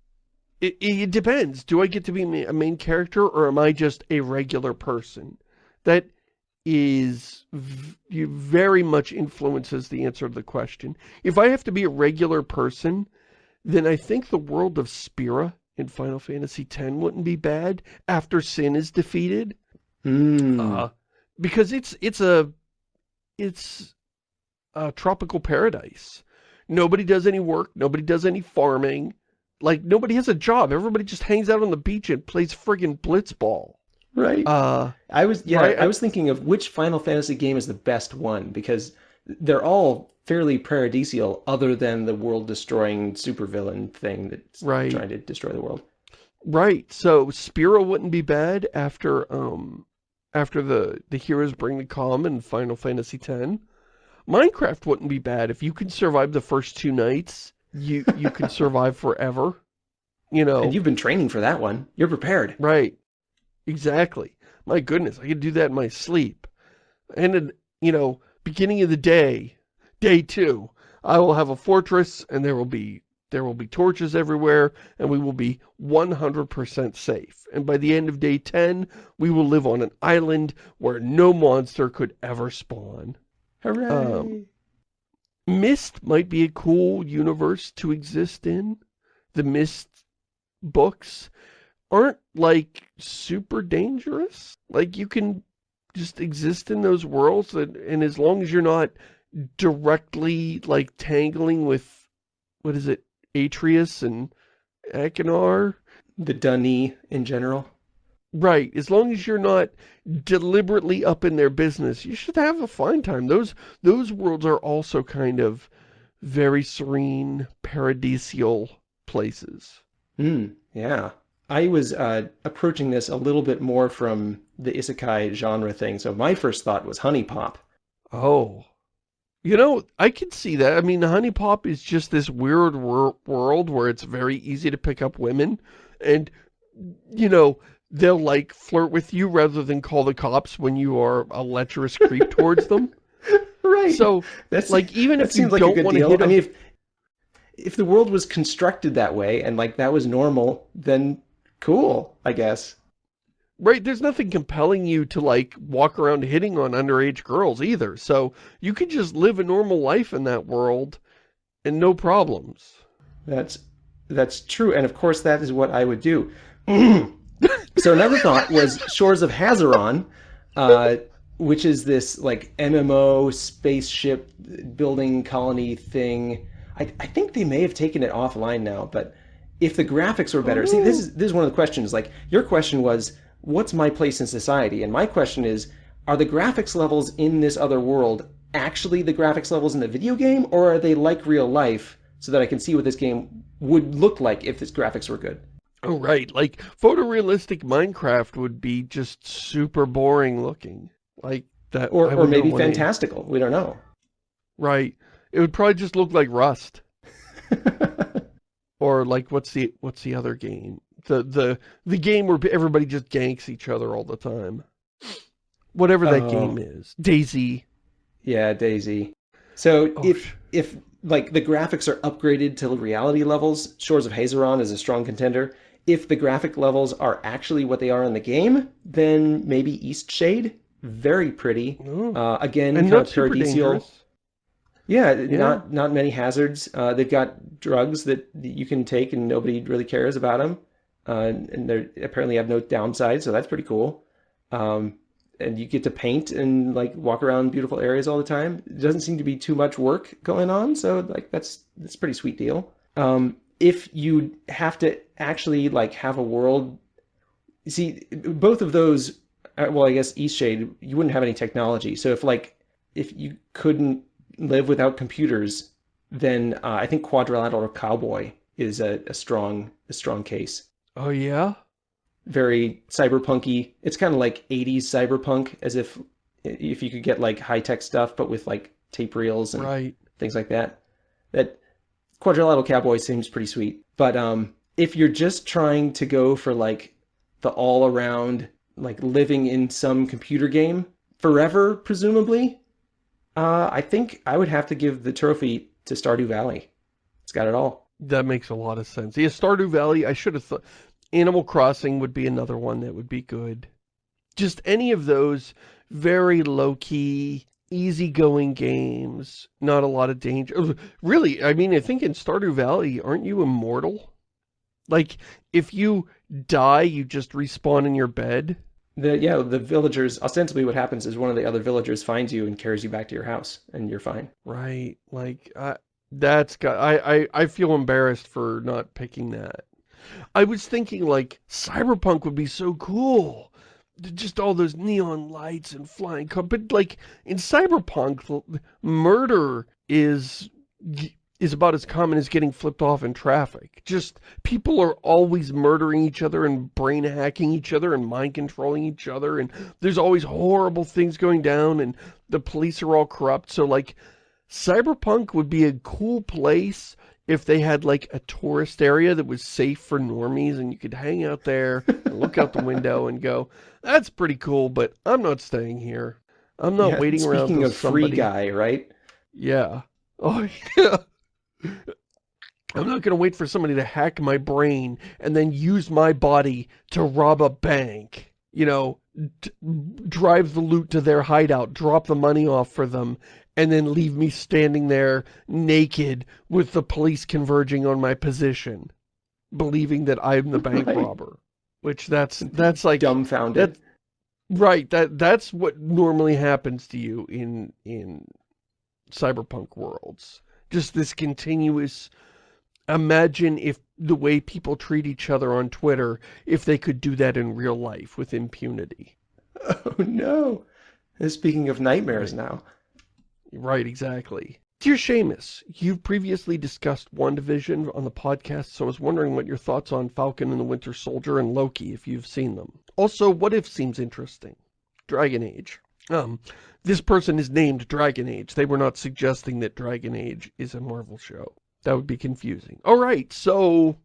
it, it depends. Do I get to be a main character or am I just a regular person? That is very much influences the answer to the question. If I have to be a regular person, then I think the world of Spira in Final Fantasy X wouldn't be bad after Sin is defeated. Mm. Uh, because it's it's a it's a tropical paradise. Nobody does any work. Nobody does any farming. Like, nobody has a job. Everybody just hangs out on the beach and plays friggin' blitzball. Right. Uh, I was, yeah, right? I was thinking of which Final Fantasy game is the best one because they're all fairly paradisial other than the world-destroying supervillain thing that's right. trying to destroy the world. Right. So Spira wouldn't be bad after um after the the heroes bring the calm in Final Fantasy X. Minecraft wouldn't be bad if you could survive the first two nights. You you could survive forever. You know. And you've been training for that one. You're prepared. Right. Exactly. My goodness, I could do that in my sleep. And, in, you know, beginning of the day, day two, I will have a fortress and there will be there will be torches everywhere and we will be 100% safe. And by the end of day 10, we will live on an island where no monster could ever spawn. Hooray! Um, Myst might be a cool universe to exist in. The Myst books aren't like super dangerous. Like you can just exist in those worlds and, and as long as you're not directly like tangling with what is it Atrus and Achenar the D'ni in general right as long as you're not deliberately up in their business you should have a fine time those those worlds are also kind of very serene paradisial places Hmm. yeah I was uh, approaching this a little bit more from the isekai genre thing so my first thought was HuniePop. oh You know, I can see that. I mean, Honey Pop is just this weird wor world where it's very easy to pick up women. And, you know, they'll, like, flirt with you rather than call the cops when you are a lecherous creep towards them. [LAUGHS] Right. So, That's like, even that if you like don't want to hit I mean, if if the world was constructed that way and like that was normal, then cool, I guess. Right, there's nothing compelling you to, like, walk around hitting on underage girls either. So, you could just live a normal life in that world and no problems. That's that's true, and of course that is what I would do. [CLEARS THROAT] so another thought was Shores of Hazeron, uh, which is this like MMO spaceship building colony thing. I, I think they may have taken it offline now, but if the graphics were better, see this is this is one of the questions. Like your question was, what's my place in society? And my question is, are the graphics levels in this other world actually the graphics levels in the video game, or are they like real life? So that I can see what this game would look like if its graphics were good. Oh, right. Like, photorealistic Minecraft would be just super boring looking. Like, that. Or, I or maybe fantastical. We don't know. Right. It would probably just look like Rust. [LAUGHS] Or, like, what's the, what's the other game? The, the, the game where everybody just ganks each other all the time. Whatever that Oh. game is. DayZ. yeah, DayZ. So Oh, if if like the graphics are upgraded to reality levels, Shores of Hazeron is a strong contender. If the graphic levels are actually what they are in the game, then maybe Eastshade, very pretty. Uh, again, and not paradisial. dangerous. Yeah, not not many hazards. Uh, they've got drugs that you can take and nobody really cares about them, uh, and they apparently have no downside, so that's pretty cool. Um, and you get to paint and like walk around beautiful areas all the time. It doesn't seem to be too much work going on, so like that's that's a pretty sweet deal. Um, if you have to actually like have a world, see both of those. uh, Well, I guess Eastshade, you wouldn't have any technology. So if like if you couldn't live without computers, then uh, I think Quadrilateral Cowboy is a, a strong a strong case. Oh, yeah? Very cyberpunky. It's kind of like 80s cyberpunk, as if if you could get like high tech stuff, but with like tape reels and Right. things like that. That Quadrilateral Cowboy seems pretty sweet. But um, if you're just trying to go for like the all around, like living in some computer game forever, presumably, uh, I think I would have to give the trophy to Stardew Valley. It's got it all. That makes a lot of sense. Yeah, Stardew Valley, I should have thought... Animal Crossing would be another one that would be good. Just any of those very low-key, easygoing games. Not a lot of danger. Uh, Really, I mean, I think in Stardew Valley, aren't you immortal? Like, if you die, you just respawn in your bed? The yeah, the villagers ostensibly what happens is one of the other villagers finds you and carries you back to your house, and you're fine. Right, like, I, that's got, I, I, I feel embarrassed for not picking that. I was thinking, like, Cyberpunk would be so cool. Just all those neon lights and flying car, but, like, in Cyberpunk, murder is, is about as common as getting flipped off in traffic. Just, people are always murdering each other and brain hacking each other and mind controlling each other, and there's always horrible things going down, and the police are all corrupt, so, like, Cyberpunk would be a cool place if they had like a tourist area that was safe for normies and you could hang out there and look out the window and go, that's pretty cool, but I'm not staying here. I'm not Yeah, waiting around Speaking of free guy, right? Yeah. [LAUGHS] Oh, yeah. I'm not going to wait for somebody to hack my brain and then use my body to rob a bank. You know, d drive the loot to their hideout, drop the money off for them, and then leave me standing there naked with the police converging on my position, believing that I'm the bank [LAUGHS] Right. robber. Which that's, that's like, Dumbfounded. that, right, that, that's what normally happens to you in, in cyberpunk worlds. Just this continuous, imagine if the way people treat each other on Twitter, if they could do that in real life with impunity. [LAUGHS] Oh no. Speaking of nightmares now. Right, exactly. Dear Shamus, you've previously discussed WandaVision on the podcast, so I was wondering what your thoughts on Falcon and the Winter Soldier and Loki, if you've seen them. Also, What If seems interesting. Dragon Age. Um, this person is named Dragon Age. They were not suggesting that Dragon Age is a Marvel show. That would be confusing. Alright, so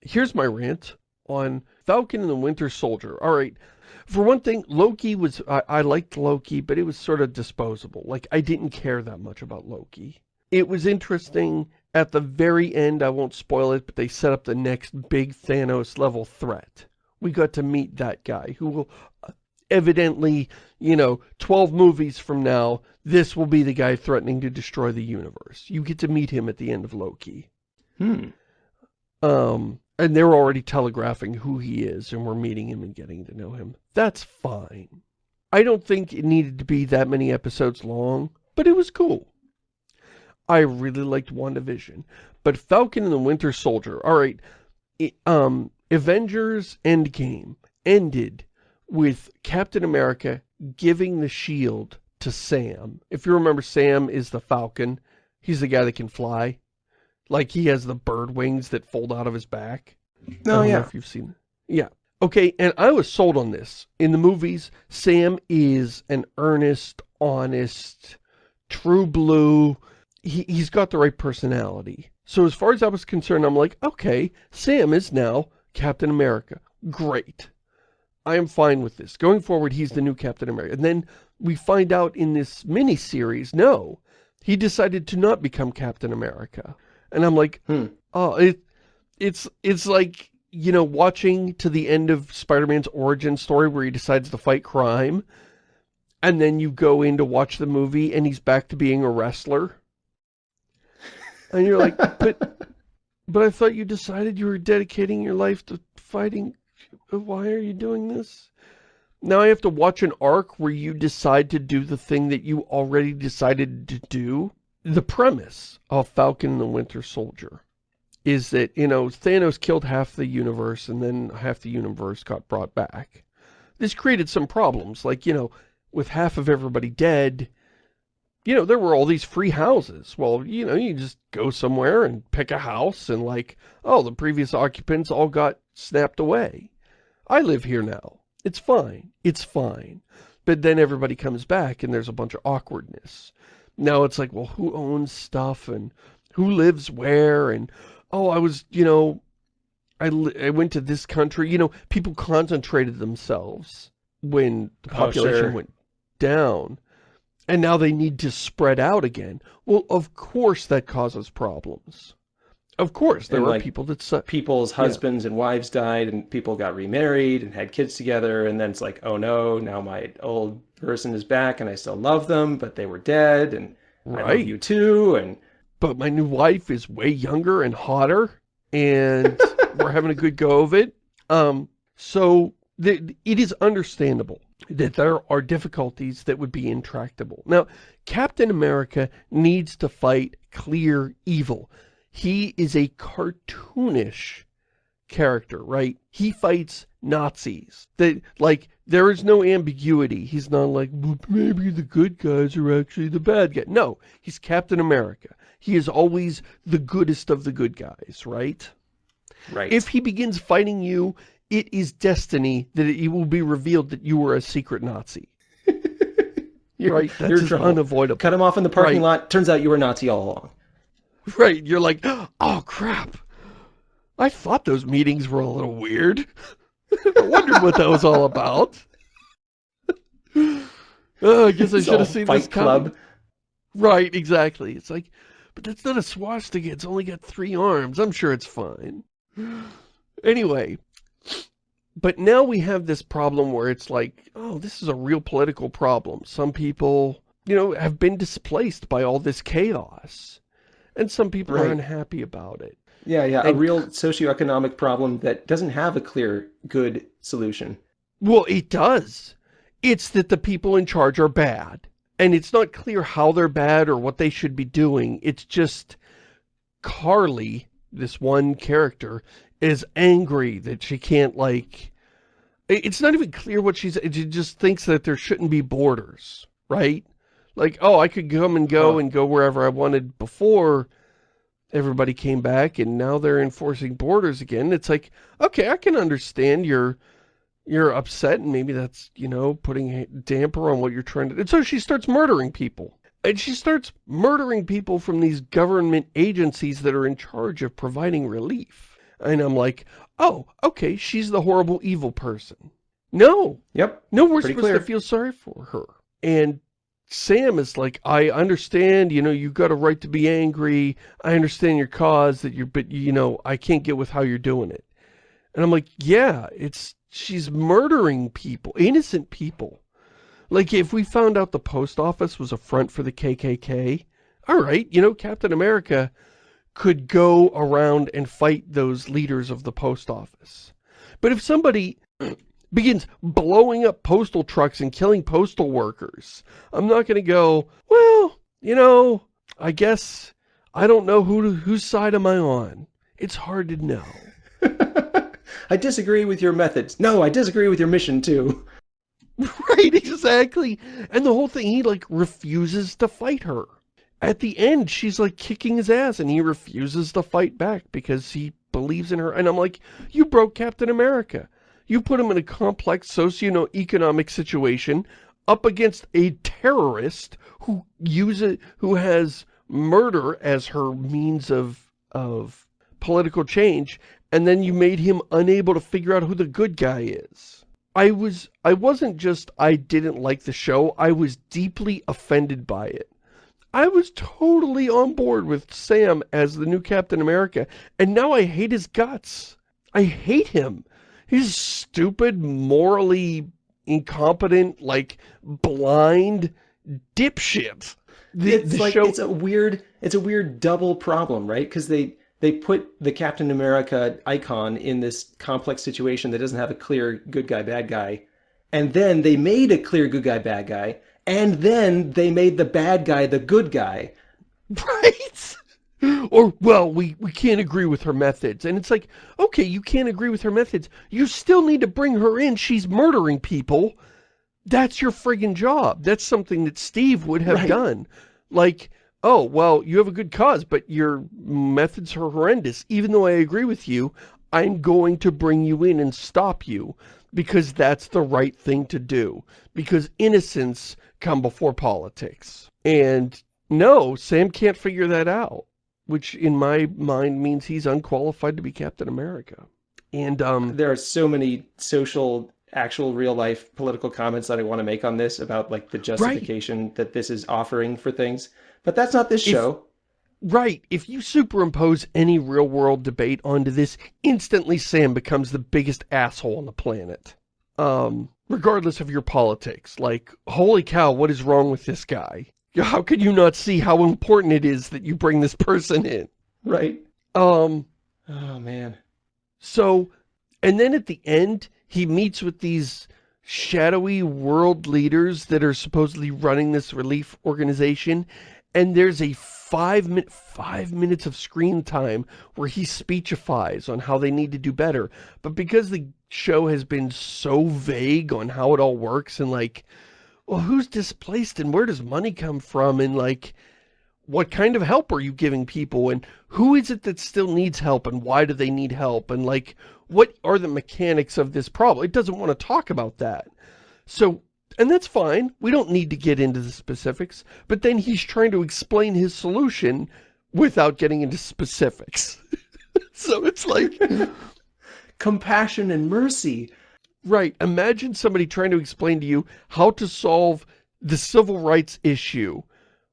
here's my rant on Falcon and the Winter Soldier. Alright, for one thing, Loki was, I, I liked Loki, but it was sort of disposable. Like, I didn't care that much about Loki. It was interesting, at the very end, I won't spoil it, but they set up the next big Thanos level threat. We got to meet that guy, who will uh, evidently, you know, 12 movies from now, this will be the guy threatening to destroy the universe. You get to meet him at the end of Loki. Hmm. Um, and they're already telegraphing who he is, and we're meeting him and getting to know him. That's fine. I don't think it needed to be that many episodes long, but it was cool. I really liked WandaVision. But Falcon and the Winter Soldier, alright, um, Avengers Endgame ended with Captain America giving the shield to Sam. If you remember, Sam is the Falcon. He's the guy that can fly. Like he has the bird wings that fold out of his back. No. Oh don't know yeah. if you've seen Yeah. Okay, and I was sold on this. In the movies, Sam is an earnest, honest, true blue. He, he's got the right personality. So as far as I was concerned, I'm like, okay, Sam is now Captain America. Great. I am fine with this. Going forward, he's the new Captain America. And then we find out in this mini-series, no, he decided to not become Captain America. And I'm like, Hmm. oh, it, it's, it's like, you know, watching to the end of Spider-Man's origin story where he decides to fight crime. And then you go in to watch the movie and he's back to being a wrestler. And you're like, but, [LAUGHS] but I thought you decided you were dedicating your life to fighting. Why are you doing this? Now I have to watch an arc where you decide to do the thing that you already decided to do. The premise of Falcon and the Winter Soldier is that, you know, Thanos killed half the universe and then half the universe got brought back. This created some problems, like, you know, with half of everybody dead, you know, there were all these free houses. Well, you know, you just go somewhere and pick a house and like, oh, the previous occupants all got snapped away. I live here now. It's fine. It's fine. But then everybody comes back and there's a bunch of awkwardness. Now it's like, well, who owns stuff and who lives where? And, oh, I was, you know, I, I went to this country. You know, people concentrated themselves when the Oh, population sure. went down. And now they need to spread out again. Well, of course that causes problems. Of course, there And, are like, people that... Su- People's husbands and wives died and people got remarried and had kids together and then it's like, oh no, now my old person is back and I still love them, but they were dead and I love you too and but my new wife is way younger and hotter and [LAUGHS] we're having a good go of it. Um, so the, it is understandable that there are difficulties that would be intractable. Now, Captain America needs to fight clear evil. He is a cartoonish character, right? He fights Nazis. That like there is no ambiguity. He's not like maybe the good guys are actually the bad guy. No, he's Captain America. He is always the goodest of the good guys, right? right. If he begins fighting you, it is destiny that it will be revealed that you were a secret Nazi. [LAUGHS] you're, right? That's you're just trouble. unavoidable. Cut him off in the parking Right. lot. Turns out you were Nazi all along. Right, you're like, oh crap. I thought those meetings were a little weird. I wondered what that was all about. oh, I guess I should have seen Fight this Club. coming. Right, exactly. It's like, but that's not a swastika. It's only got three arms. I'm sure it's fine. Anyway, but now we have this problem where it's like, oh, this is a real political problem. Some people, you know, have been displaced by all this chaos. And some people are unhappy about it. Yeah, yeah, a real socioeconomic problem that doesn't have a clear, good solution. Well, it does. It's that the people in charge are bad. And it's not clear how they're bad or what they should be doing. It's just Karli, this one character, is angry that she can't, like... It's not even clear what she's... She just thinks that there shouldn't be borders, right? Like, oh, I could come and go and go wherever I wanted before everybody came back, and now they're enforcing borders again. It's like, okay, I can understand your you're upset and maybe that's, you know, putting a damper on what you're trying to do. And so she starts murdering people. And she starts murdering people from these government agencies that are in charge of providing relief. And I'm like, oh, okay, she's the horrible evil person. No, Yep. no, we're supposed clear. to feel sorry for her. And Sam is like, I understand, you know, you've got a right to be angry. I understand your cause that you're, but you know, I can't get with how you're doing it. And I'm like, yeah, it's, she's murdering people, innocent people. Like if we found out the post office was a front for the KKK, all right, you know, Captain America could go around and fight those leaders of the post office. But if somebody begins blowing up postal trucks and killing postal workers, I'm not going to go, well, you know, I guess I don't know who whose side am I on. It's hard to know. [LAUGHS] I disagree with your methods. No, I disagree with your mission too. [LAUGHS] Right, exactly. And the whole thing, he like refuses to fight her. At the end, she's like kicking his ass and he refuses to fight back because he believes in her. And I'm like, you broke Captain America. You put him in a complex socio-economic situation up against a terrorist who uses, who has murder as her means of, of political change. And then you made him unable to figure out who the good guy is. I was, I wasn't just, I didn't like the show, I was deeply offended by it. I was totally on board with Sam as the new Captain America, and now I hate his guts. I hate him. He's stupid, morally incompetent, like, blind dipshit. The, it's the like show, it's a weird it's a weird double problem, right? Because they they put the Captain America icon in this complex situation that doesn't have a clear good guy bad guy, and then they made a clear good guy bad guy, and then they made the bad guy the good guy. [LAUGHS] Right? Or, well, we, we can't agree with her methods. And it's like, okay, you can't agree with her methods. You still need to bring her in. She's murdering people. That's your friggin' job. That's something that Steve would have Right. done. Like, oh, well, you have a good cause, but your methods are horrendous. Even though I agree with you, I'm going to bring you in and stop you because that's the right thing to do. Because innocence come before politics. And no, Sam can't figure that out, which in my mind means he's unqualified to be Captain America. And, um, There are so many social, actual, real life political comments that I want to make on this about like the justification that this is offering for things, but that's not this If- show. right, if you superimpose any real world debate onto this, instantly Sam becomes the biggest asshole on the planet. Um, regardless of your politics, like, holy cow, what is wrong with this guy? [LAUGHS] How could you not see how important it is that you bring this person in? Right. Um, Oh man. So, and then at the end, he meets with these shadowy world leaders that are supposedly running this relief organization. And there's a five minute, five minutes of screen time where he speechifies on how they need to do better. But because the show has been so vague on how it all works and like, well, who's displaced and where does money come from? And like, what kind of help are you giving people and who is it that still needs help and why do they need help and like what are the mechanics of this problem it doesn't want to talk about that so and that's fine we don't need to get into the specifics but then he's trying to explain his solution without getting into specifics. [LAUGHS] so it's like... [LAUGHS] Compassion and mercy. Right. Imagine somebody trying to explain to you how to solve the civil rights issue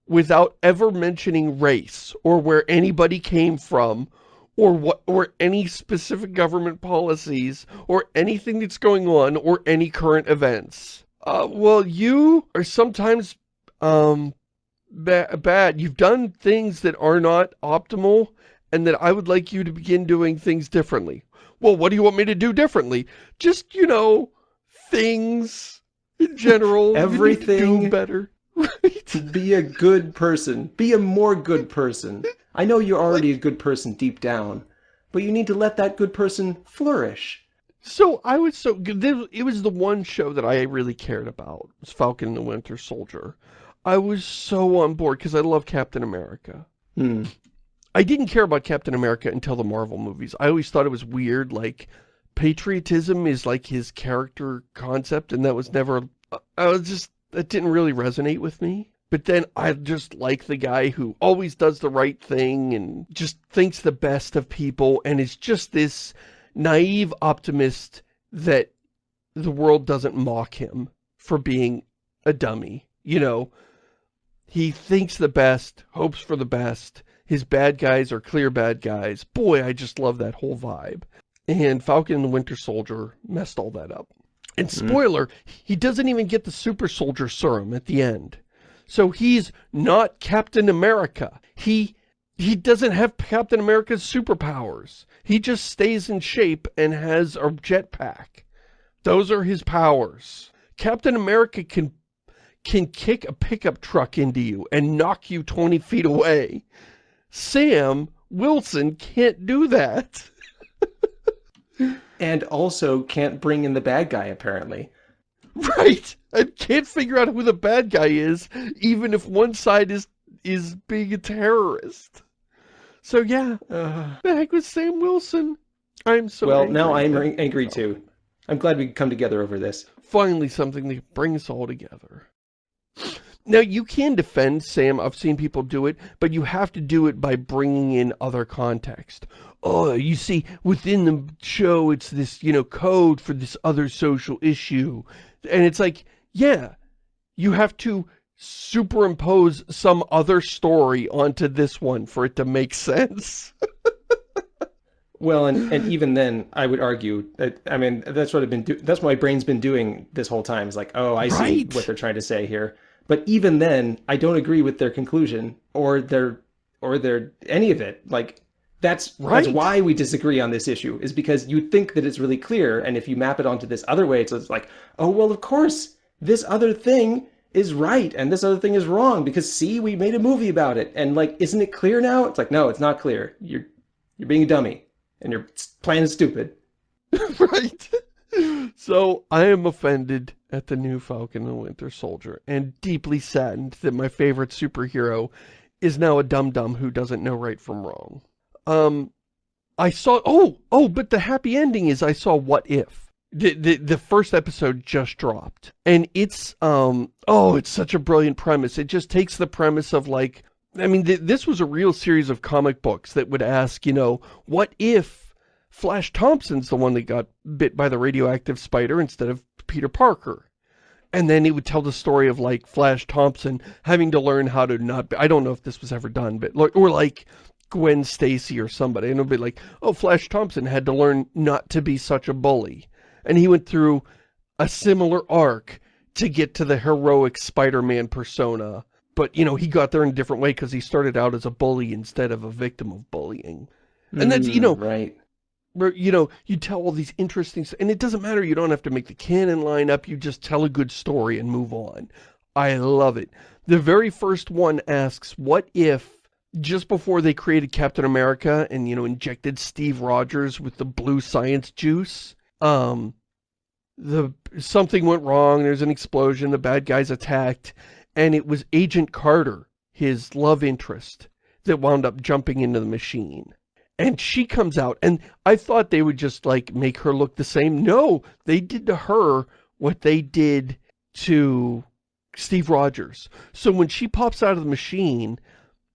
without ever mentioning race or where anybody came from or what or any specific government policies or anything that's going on or any current events. Uh, well, you are sometimes um, ba bad. You've done things that are not optimal and that I would like you to begin doing things differently. Well, what do you want me to do differently? Just, you know, things in [LAUGHS] general. Everything better. [LAUGHS] Right? Be a good person. Be a more good person. I know you're already a good person deep down, but you need to let that good person flourish. So I was so good. it was the one show that I really cared about. was Falcon and the Winter Soldier. I was so on board because I love Captain America. Hmm. I didn't care about Captain America until the Marvel movies. I always thought it was weird, like, patriotism is like his character concept, and that was never, I was just, that didn't really resonate with me. But then I just like the guy who always does the right thing and just thinks the best of people and is just this naive optimist that the world doesn't mock him for being a dummy. You know, he thinks the best, hopes for the best. His bad guys are clear bad guys. Boy, I just love that whole vibe. And Falcon and the Winter Soldier messed all that up. And mm. spoiler, mm. he doesn't even get the super soldier serum at the end. So he's not Captain America. He he doesn't have Captain America's superpowers. He just stays in shape and has a jetpack. Those are his powers. Captain America can can kick a pickup truck into you and knock you 20 feet away. Sam Wilson can't do that. [LAUGHS] and also can't bring in the bad guy, apparently. Right! I can't figure out who the bad guy is, even if one side is is being a terrorist. So yeah, uh, heck with Sam Wilson. I'm so Well, now I'm angry too. I'm glad we could come together over this. Finally something that brings us all together. Now, you can defend Sam. I've seen people do it, but you have to do it by bringing in other context. Oh, you see, within the show, it's this, you know, code for this other social issue. And it's like, yeah, you have to superimpose some other story onto this one for it to make sense. well, and, and even then, I would argue that, I mean, that's what I've been doing. That's what my brain's been doing this whole time. Is like, oh, I right. see what they're trying to say here. But even then, I don't agree with their conclusion or their or their any of it. Like that's right. that's why we disagree on this issue is because you think that it's really clear, and if you map it onto this other way, it's, it's like, oh well, of course this other thing is right and this other thing is wrong because see, we made a movie about it, and like, isn't it clear now? It's like, no, it's not clear. You're you're being a dummy, and your plan is stupid. [LAUGHS] right. So I am offended at the new Falcon and Winter Soldier and deeply saddened that my favorite superhero is now a dum-dum who doesn't know right from wrong. Um, I saw, oh, oh, but the happy ending is I saw What If. The, the, the first episode just dropped. And it's, um, oh, it's such a brilliant premise. It just takes the premise of like, I mean, th this was a real series of comic books that would ask, you know, what if Flash Thompson's the one that got bit by the radioactive spider instead of Peter Parker? And then he would tell the story of like Flash Thompson having to learn how to not be, I don't know if this was ever done, but or like Gwen Stacy or somebody. And it'll be like, oh, Flash Thompson had to learn not to be such a bully. And he went through a similar arc to get to the heroic Spider-Man persona. But, you know, he got there in a different way because he started out as a bully instead of a victim of bullying. And that's, you know, mm, right. You know, you tell all these interesting, and it doesn't matter, you don't have to make the canon line up, you just tell a good story and move on. I love it. The very first one asks, what if just before they created Captain America and, you know, injected Steve Rogers with the blue science juice, um, the something went wrong, there's an explosion, the bad guys attacked, and it was Agent Carter, his love interest, that wound up jumping into the machine. And she comes out, and I thought they would just, like, make her look the same. No, they did to her what they did to Steve Rogers. So when she pops out of the machine,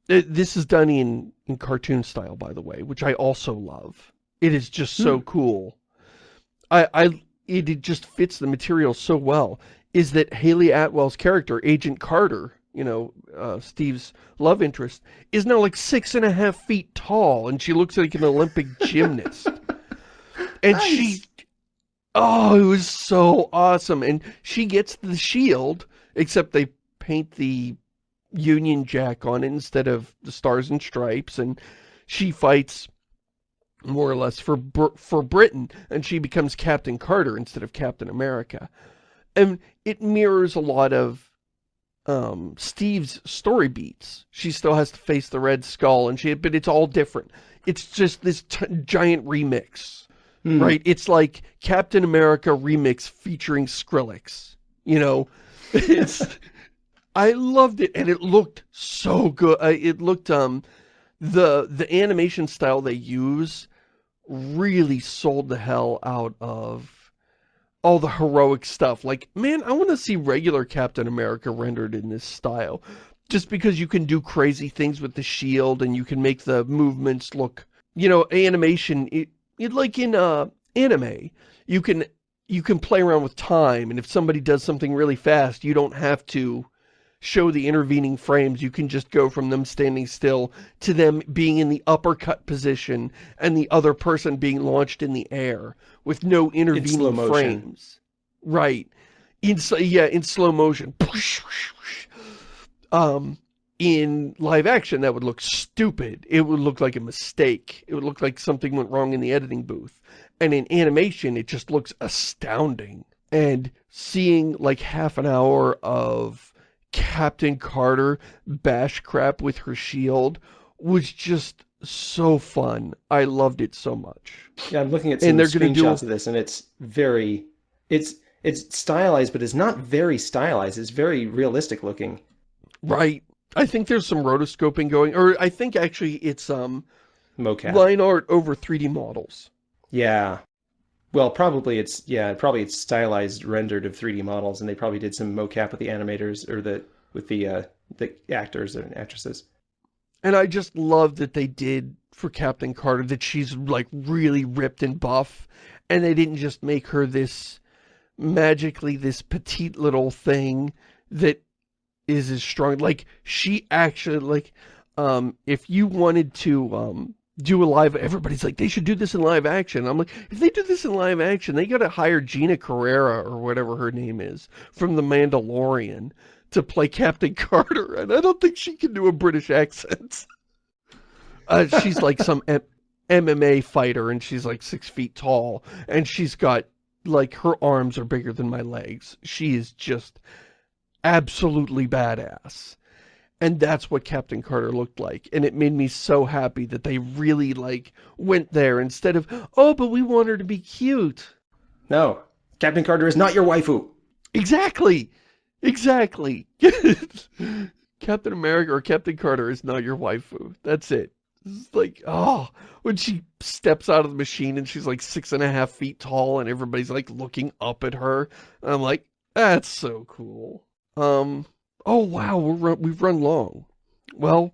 this is done in in cartoon style, by the way, which I also love. It is just so hmm. cool. I, I, it, it just fits the material so well, is that Hayley Atwell's character, Agent Carter, you know, uh, Steve's love interest, is now like six and a half feet tall, and she looks like an Olympic [LAUGHS] gymnast. And nice. she, oh, it was so awesome. And she gets the shield, except they paint the Union Jack on it instead of the Stars and Stripes, and she fights more or less for for Britain, and she becomes Captain Carter instead of Captain America. And it mirrors a lot of um, Steve's story beats. She still has to face the Red Skull, and she, but it's all different. It's just this giant remix, mm. right? It's like Captain America remix featuring Skrillex. You know, [LAUGHS] it's. I loved it, and it looked so good. It looked um, the the animation style they use really sold the hell out of all the heroic stuff. Like, man, I want to see regular Captain America rendered in this style. Just because you can do crazy things with the shield and you can make the movements look, you know, animation, it, it like in uh, anime, you can you can play around with time and if somebody does something really fast, you don't have to show the intervening frames. You can just go from them standing still to them being in the uppercut position and the other person being launched in the air with no intervening in frames. Right. In, yeah, in slow motion. Um, in live action, that would look stupid. It would look like a mistake. It would look like something went wrong in the editing booth. And in animation, it just looks astounding. And seeing like half an hour of Captain Carter bash crap with her shield was just so fun. I loved it so much. Yeah, I'm looking at some and they're screenshots do... of this, and it's very, it's it's stylized, but it's not very stylized. It's very realistic looking. Right. I think there's some rotoscoping going, or I think actually it's um, mocap line art over 3D models. Yeah, well, probably it's, yeah, probably it's stylized rendered of 3D models, and they probably did some mocap with the animators, or the, with the, uh, the actors and actresses. And I just love that they did for Captain Carter, that she's, like, really ripped and buff, and they didn't just make her this, magically, this petite little thing that is as strong, like, she actually, like, um, if you wanted to, um, do a live, everybody's like, they should do this in live action. I'm like, if they do this in live action, they gotta hire Gina Carrera, or whatever her name is, from The Mandalorian, to play Captain [LAUGHS] Carter, and I don't think she can do a British accent. Uh, she's like some M MMA fighter, and she's like six feet tall, and she's got, like, her arms are bigger than my legs. She is just absolutely badass. And that's what Captain Carter looked like. And it made me so happy that they really, like, went there instead of, oh, but we want her to be cute. No. Captain Carter is not your waifu. Exactly. Exactly. [LAUGHS] Captain America or Captain Carter is not your waifu. That's it. It's like, oh, when she steps out of the machine and she's like six and a half feet tall and everybody's like looking up at her. I'm like, that's so cool. Um, oh wow, we're we've run long. Well,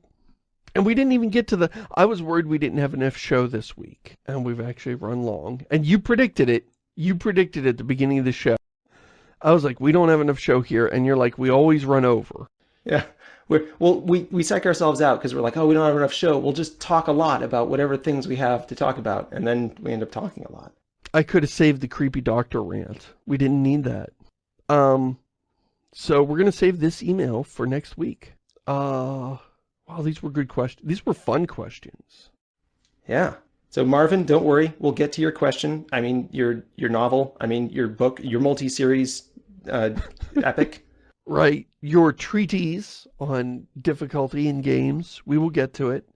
and we didn't even get to the, I was worried we didn't have enough show this week. And we've actually run long. And you predicted it. You predicted at the beginning of the show. I was like, we don't have enough show here. And you're like, we always run over. Yeah. We're, well, we, we psych ourselves out because we're like, oh, we don't have enough show. We'll just talk a lot about whatever things we have to talk about. And then we end up talking a lot. I could have saved the creepy doctor rant. We didn't need that. Um, so we're going to save this email for next week. Uh, wow, these were good questions. These were fun questions. Yeah. So Marvin, don't worry. We'll get to your question. I mean, your your novel. I mean, your book, your multi-series uh, [LAUGHS] epic. Right. Your treatise on difficulty in games. We will get to it.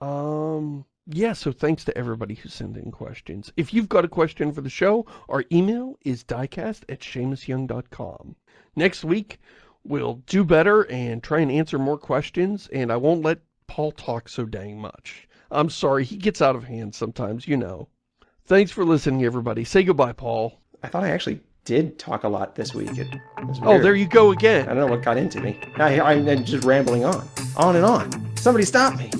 Um, yeah, so thanks to everybody who sent in questions. If you've got a question for the show, our email is diecast at ShamusYoung.com. Next week, we'll do better and try and answer more questions, and I won't let Paul talk so dang much. I'm sorry, he gets out of hand sometimes, you know. Thanks for listening, everybody. Say goodbye, Paul. I thought I actually did talk a lot this week. It oh, there you go again. I don't know what got into me. I, I'm just rambling on. On and on. Somebody stop me.